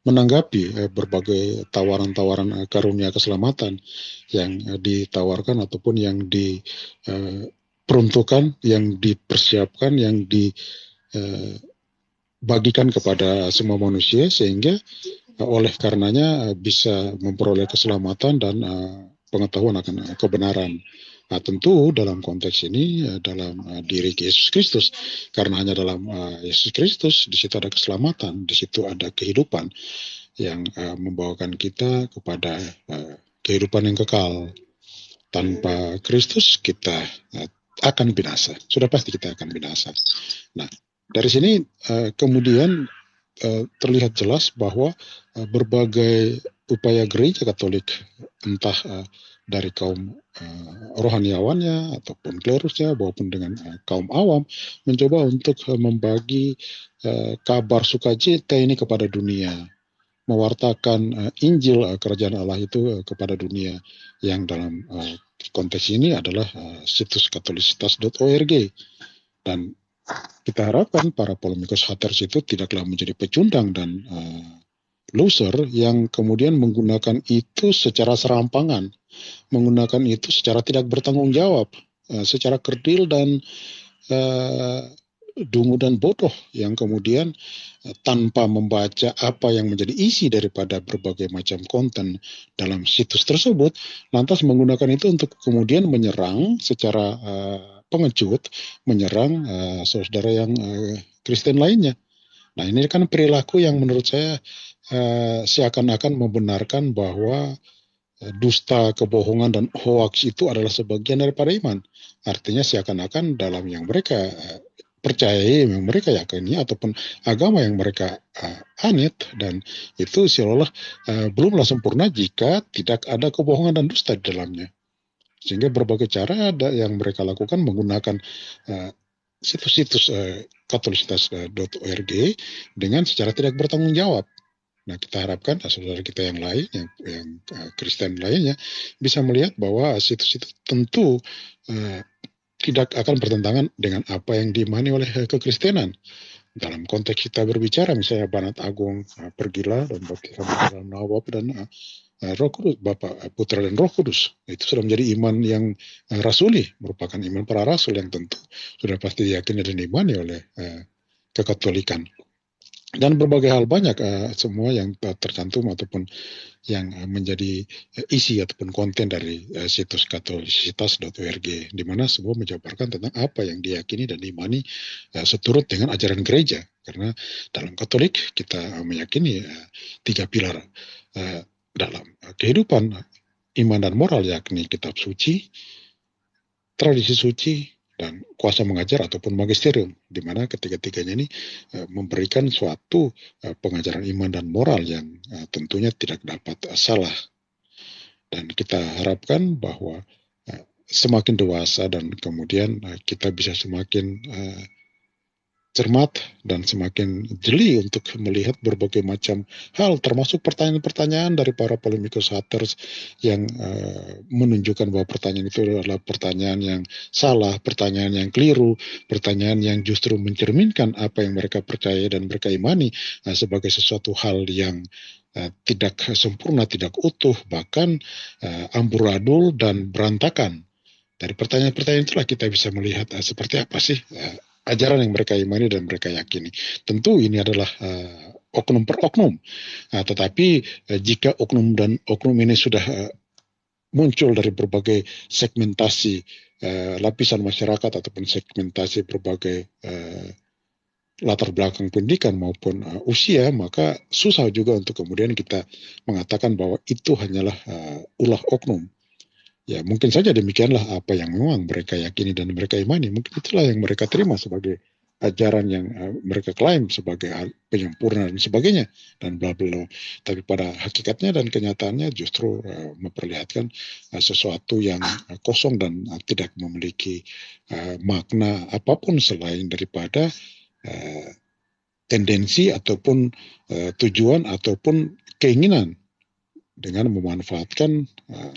menanggapi uh, berbagai tawaran-tawaran karunia keselamatan yang ditawarkan ataupun yang diperuntukkan, yang dipersiapkan, yang dibagikan kepada semua manusia sehingga oleh karenanya eh, bisa memperoleh keselamatan dan pengetahuan akan kebenaran. Nah, tentu dalam konteks ini uh, dalam uh, diri Yesus Kristus, karena hanya dalam uh, Yesus Kristus di situ ada keselamatan, di situ ada kehidupan yang membawakan kita kepada kehidupan yang kekal. Tanpa Kristus kita akan binasa. Sudah pasti kita akan binasa. Nah, dari sini kemudian terlihat jelas bahwa berbagai upaya gereja Katolik entah dari kaum uh, rohaniawannya ataupun klerusnya maupun dengan uh, kaum awam mencoba untuk uh, membagi uh, kabar sukacita ini kepada dunia. Mewartakan uh, Injil uh, kerajaan Allah itu uh, kepada dunia yang dalam uh, konteks ini adalah uh, situs katolisitas.org dan kita harapkan para polemikus haters itu tidaklah menjadi pecundang dan uh, loser yang kemudian menggunakan itu secara serampangan, menggunakan itu secara tidak bertanggung jawab, uh, secara kerdil dan uh, dungu dan bodoh yang kemudian uh, tanpa membaca apa yang menjadi isi daripada berbagai macam konten dalam situs tersebut, lantas menggunakan itu untuk kemudian menyerang secara uh, pengecut menyerang uh, saudara yang uh, Kristen lainnya. Nah ini kan perilaku yang menurut saya seakan-akan membenarkan bahwa uh, dusta, kebohongan dan hoax itu adalah sebagian daripada iman. Artinya seakan-akan dalam yang mereka uh, percayai, yang mereka yakini ataupun agama yang mereka uh, anit dan itu seolah-olah uh, belumlah sempurna jika tidak ada kebohongan dan dusta di dalamnya. Sehingga berbagai cara ada yang mereka lakukan menggunakan situs-situs uh, katolisitas.org dengan secara tidak bertanggung jawab. Nah, kita harapkan saudara kita yang lain, yang, yang uh, Kristen lainnya, bisa melihat bahwa situs itu tentu uh, tidak akan bertentangan dengan apa yang diimani oleh kekristenan. Dalam konteks kita berbicara, misalnya Banat Agung, uh, pergilah dan baptisan dalam nawab dan uh, Eh, Roh Kudus, Bapa, eh, Putra dan Roh Kudus. Itu sudah menjadi iman yang uh, rasuli, merupakan iman para rasul yang tentu sudah pasti diyakini dan imani oleh uh, kekatolikan. Dan berbagai hal banyak uh, semua yang tercantum ataupun yang uh, menjadi uh, isi ataupun konten dari uh, situs katolisitas.org di mana semua menjabarkan tentang apa yang diyakini dan diimani uh, seturut dengan ajaran gereja. Karena dalam Katolik kita meyakini uh, tiga pilar uh, dalam kehidupan iman dan moral yakni kitab suci, tradisi suci, dan kuasa mengajar ataupun magisterium di mana ketiga-tiganya ini uh, memberikan suatu uh, pengajaran iman dan moral yang uh, tentunya tidak dapat salah. Dan kita harapkan bahwa semakin dewasa dan kemudian kita bisa semakin cermat dan semakin jeli untuk melihat berbagai macam hal termasuk pertanyaan-pertanyaan dari para polemikus haters yang uh, menunjukkan bahwa pertanyaan itu adalah pertanyaan yang salah, pertanyaan yang keliru, pertanyaan yang justru mencerminkan apa yang mereka percaya dan mereka imani uh, sebagai sesuatu hal yang uh, tidak sempurna, tidak utuh, bahkan uh, amburadul dan berantakan. Dari pertanyaan-pertanyaan itulah kita bisa melihat uh, seperti apa sih uh, ajaran yang mereka imani dan mereka yakini. Tentu ini adalah uh, oknum per oknum. Nah, tetapi uh, jika oknum dan oknum ini sudah uh, muncul dari berbagai segmentasi uh, lapisan masyarakat ataupun segmentasi berbagai uh, latar belakang pendidikan maupun uh, usia, maka susah juga untuk kemudian kita mengatakan bahwa itu hanyalah uh, ulah oknum. Ya mungkin saja demikianlah apa yang memang mereka yakini dan mereka imani. Mungkin itulah yang mereka terima sebagai ajaran yang uh, mereka klaim sebagai penyempurna dan sebagainya dan bla bla. Tapi pada hakikatnya dan kenyataannya justru uh, memperlihatkan uh, sesuatu yang uh, kosong dan uh, tidak memiliki uh, makna apa pun selain daripada uh, tendensi ataupun uh, tujuan ataupun keinginan dengan memanfaatkan uh,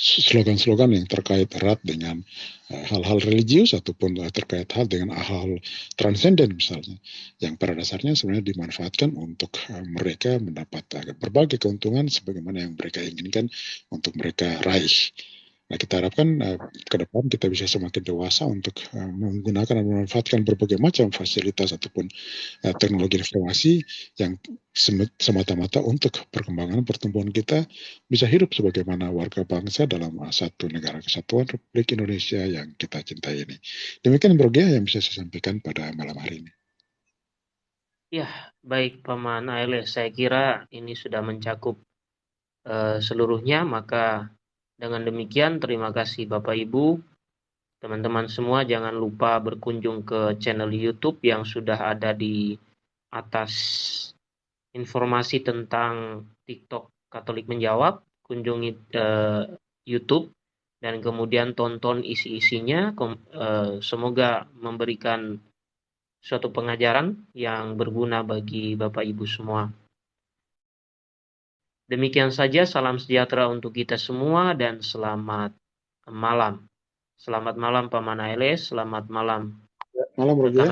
slogan-slogan yang terkait erat dengan eh, hal-hal religius ataupun uh, terkait hal dengan hal-hal transenden misalnya yang pada dasarnya sebenarnya dimanfaatkan untuk uh, mereka mendapat berbagai keuntungan sebagaimana yang mereka inginkan untuk mereka raih. Nah, kita harapkan uh, ke depan kita bisa semakin dewasa untuk uh, menggunakan dan memanfaatkan berbagai macam fasilitas ataupun uh, teknologi informasi yang semata-mata untuk perkembangan pertumbuhan kita bisa hidup sebagaimana warga bangsa dalam satu negara kesatuan Republik Indonesia yang kita cintai ini. Demikian Bro yang bisa saya sampaikan pada malam hari ini. Ya, baik Paman Ailes. Saya kira ini sudah mencakup uh, seluruhnya, maka dengan demikian, terima kasih Bapak Ibu. Teman-teman semua jangan lupa berkunjung ke channel YouTube yang sudah ada di atas informasi tentang TikTok Katolik Menjawab. Kunjungi uh, YouTube dan kemudian tonton isi-isinya. Uh, semoga memberikan suatu pengajaran yang berguna bagi Bapak Ibu semua. Demikian saja salam sejahtera untuk kita semua dan selamat malam. Selamat malam Paman Ailes, selamat malam. Malam Roger.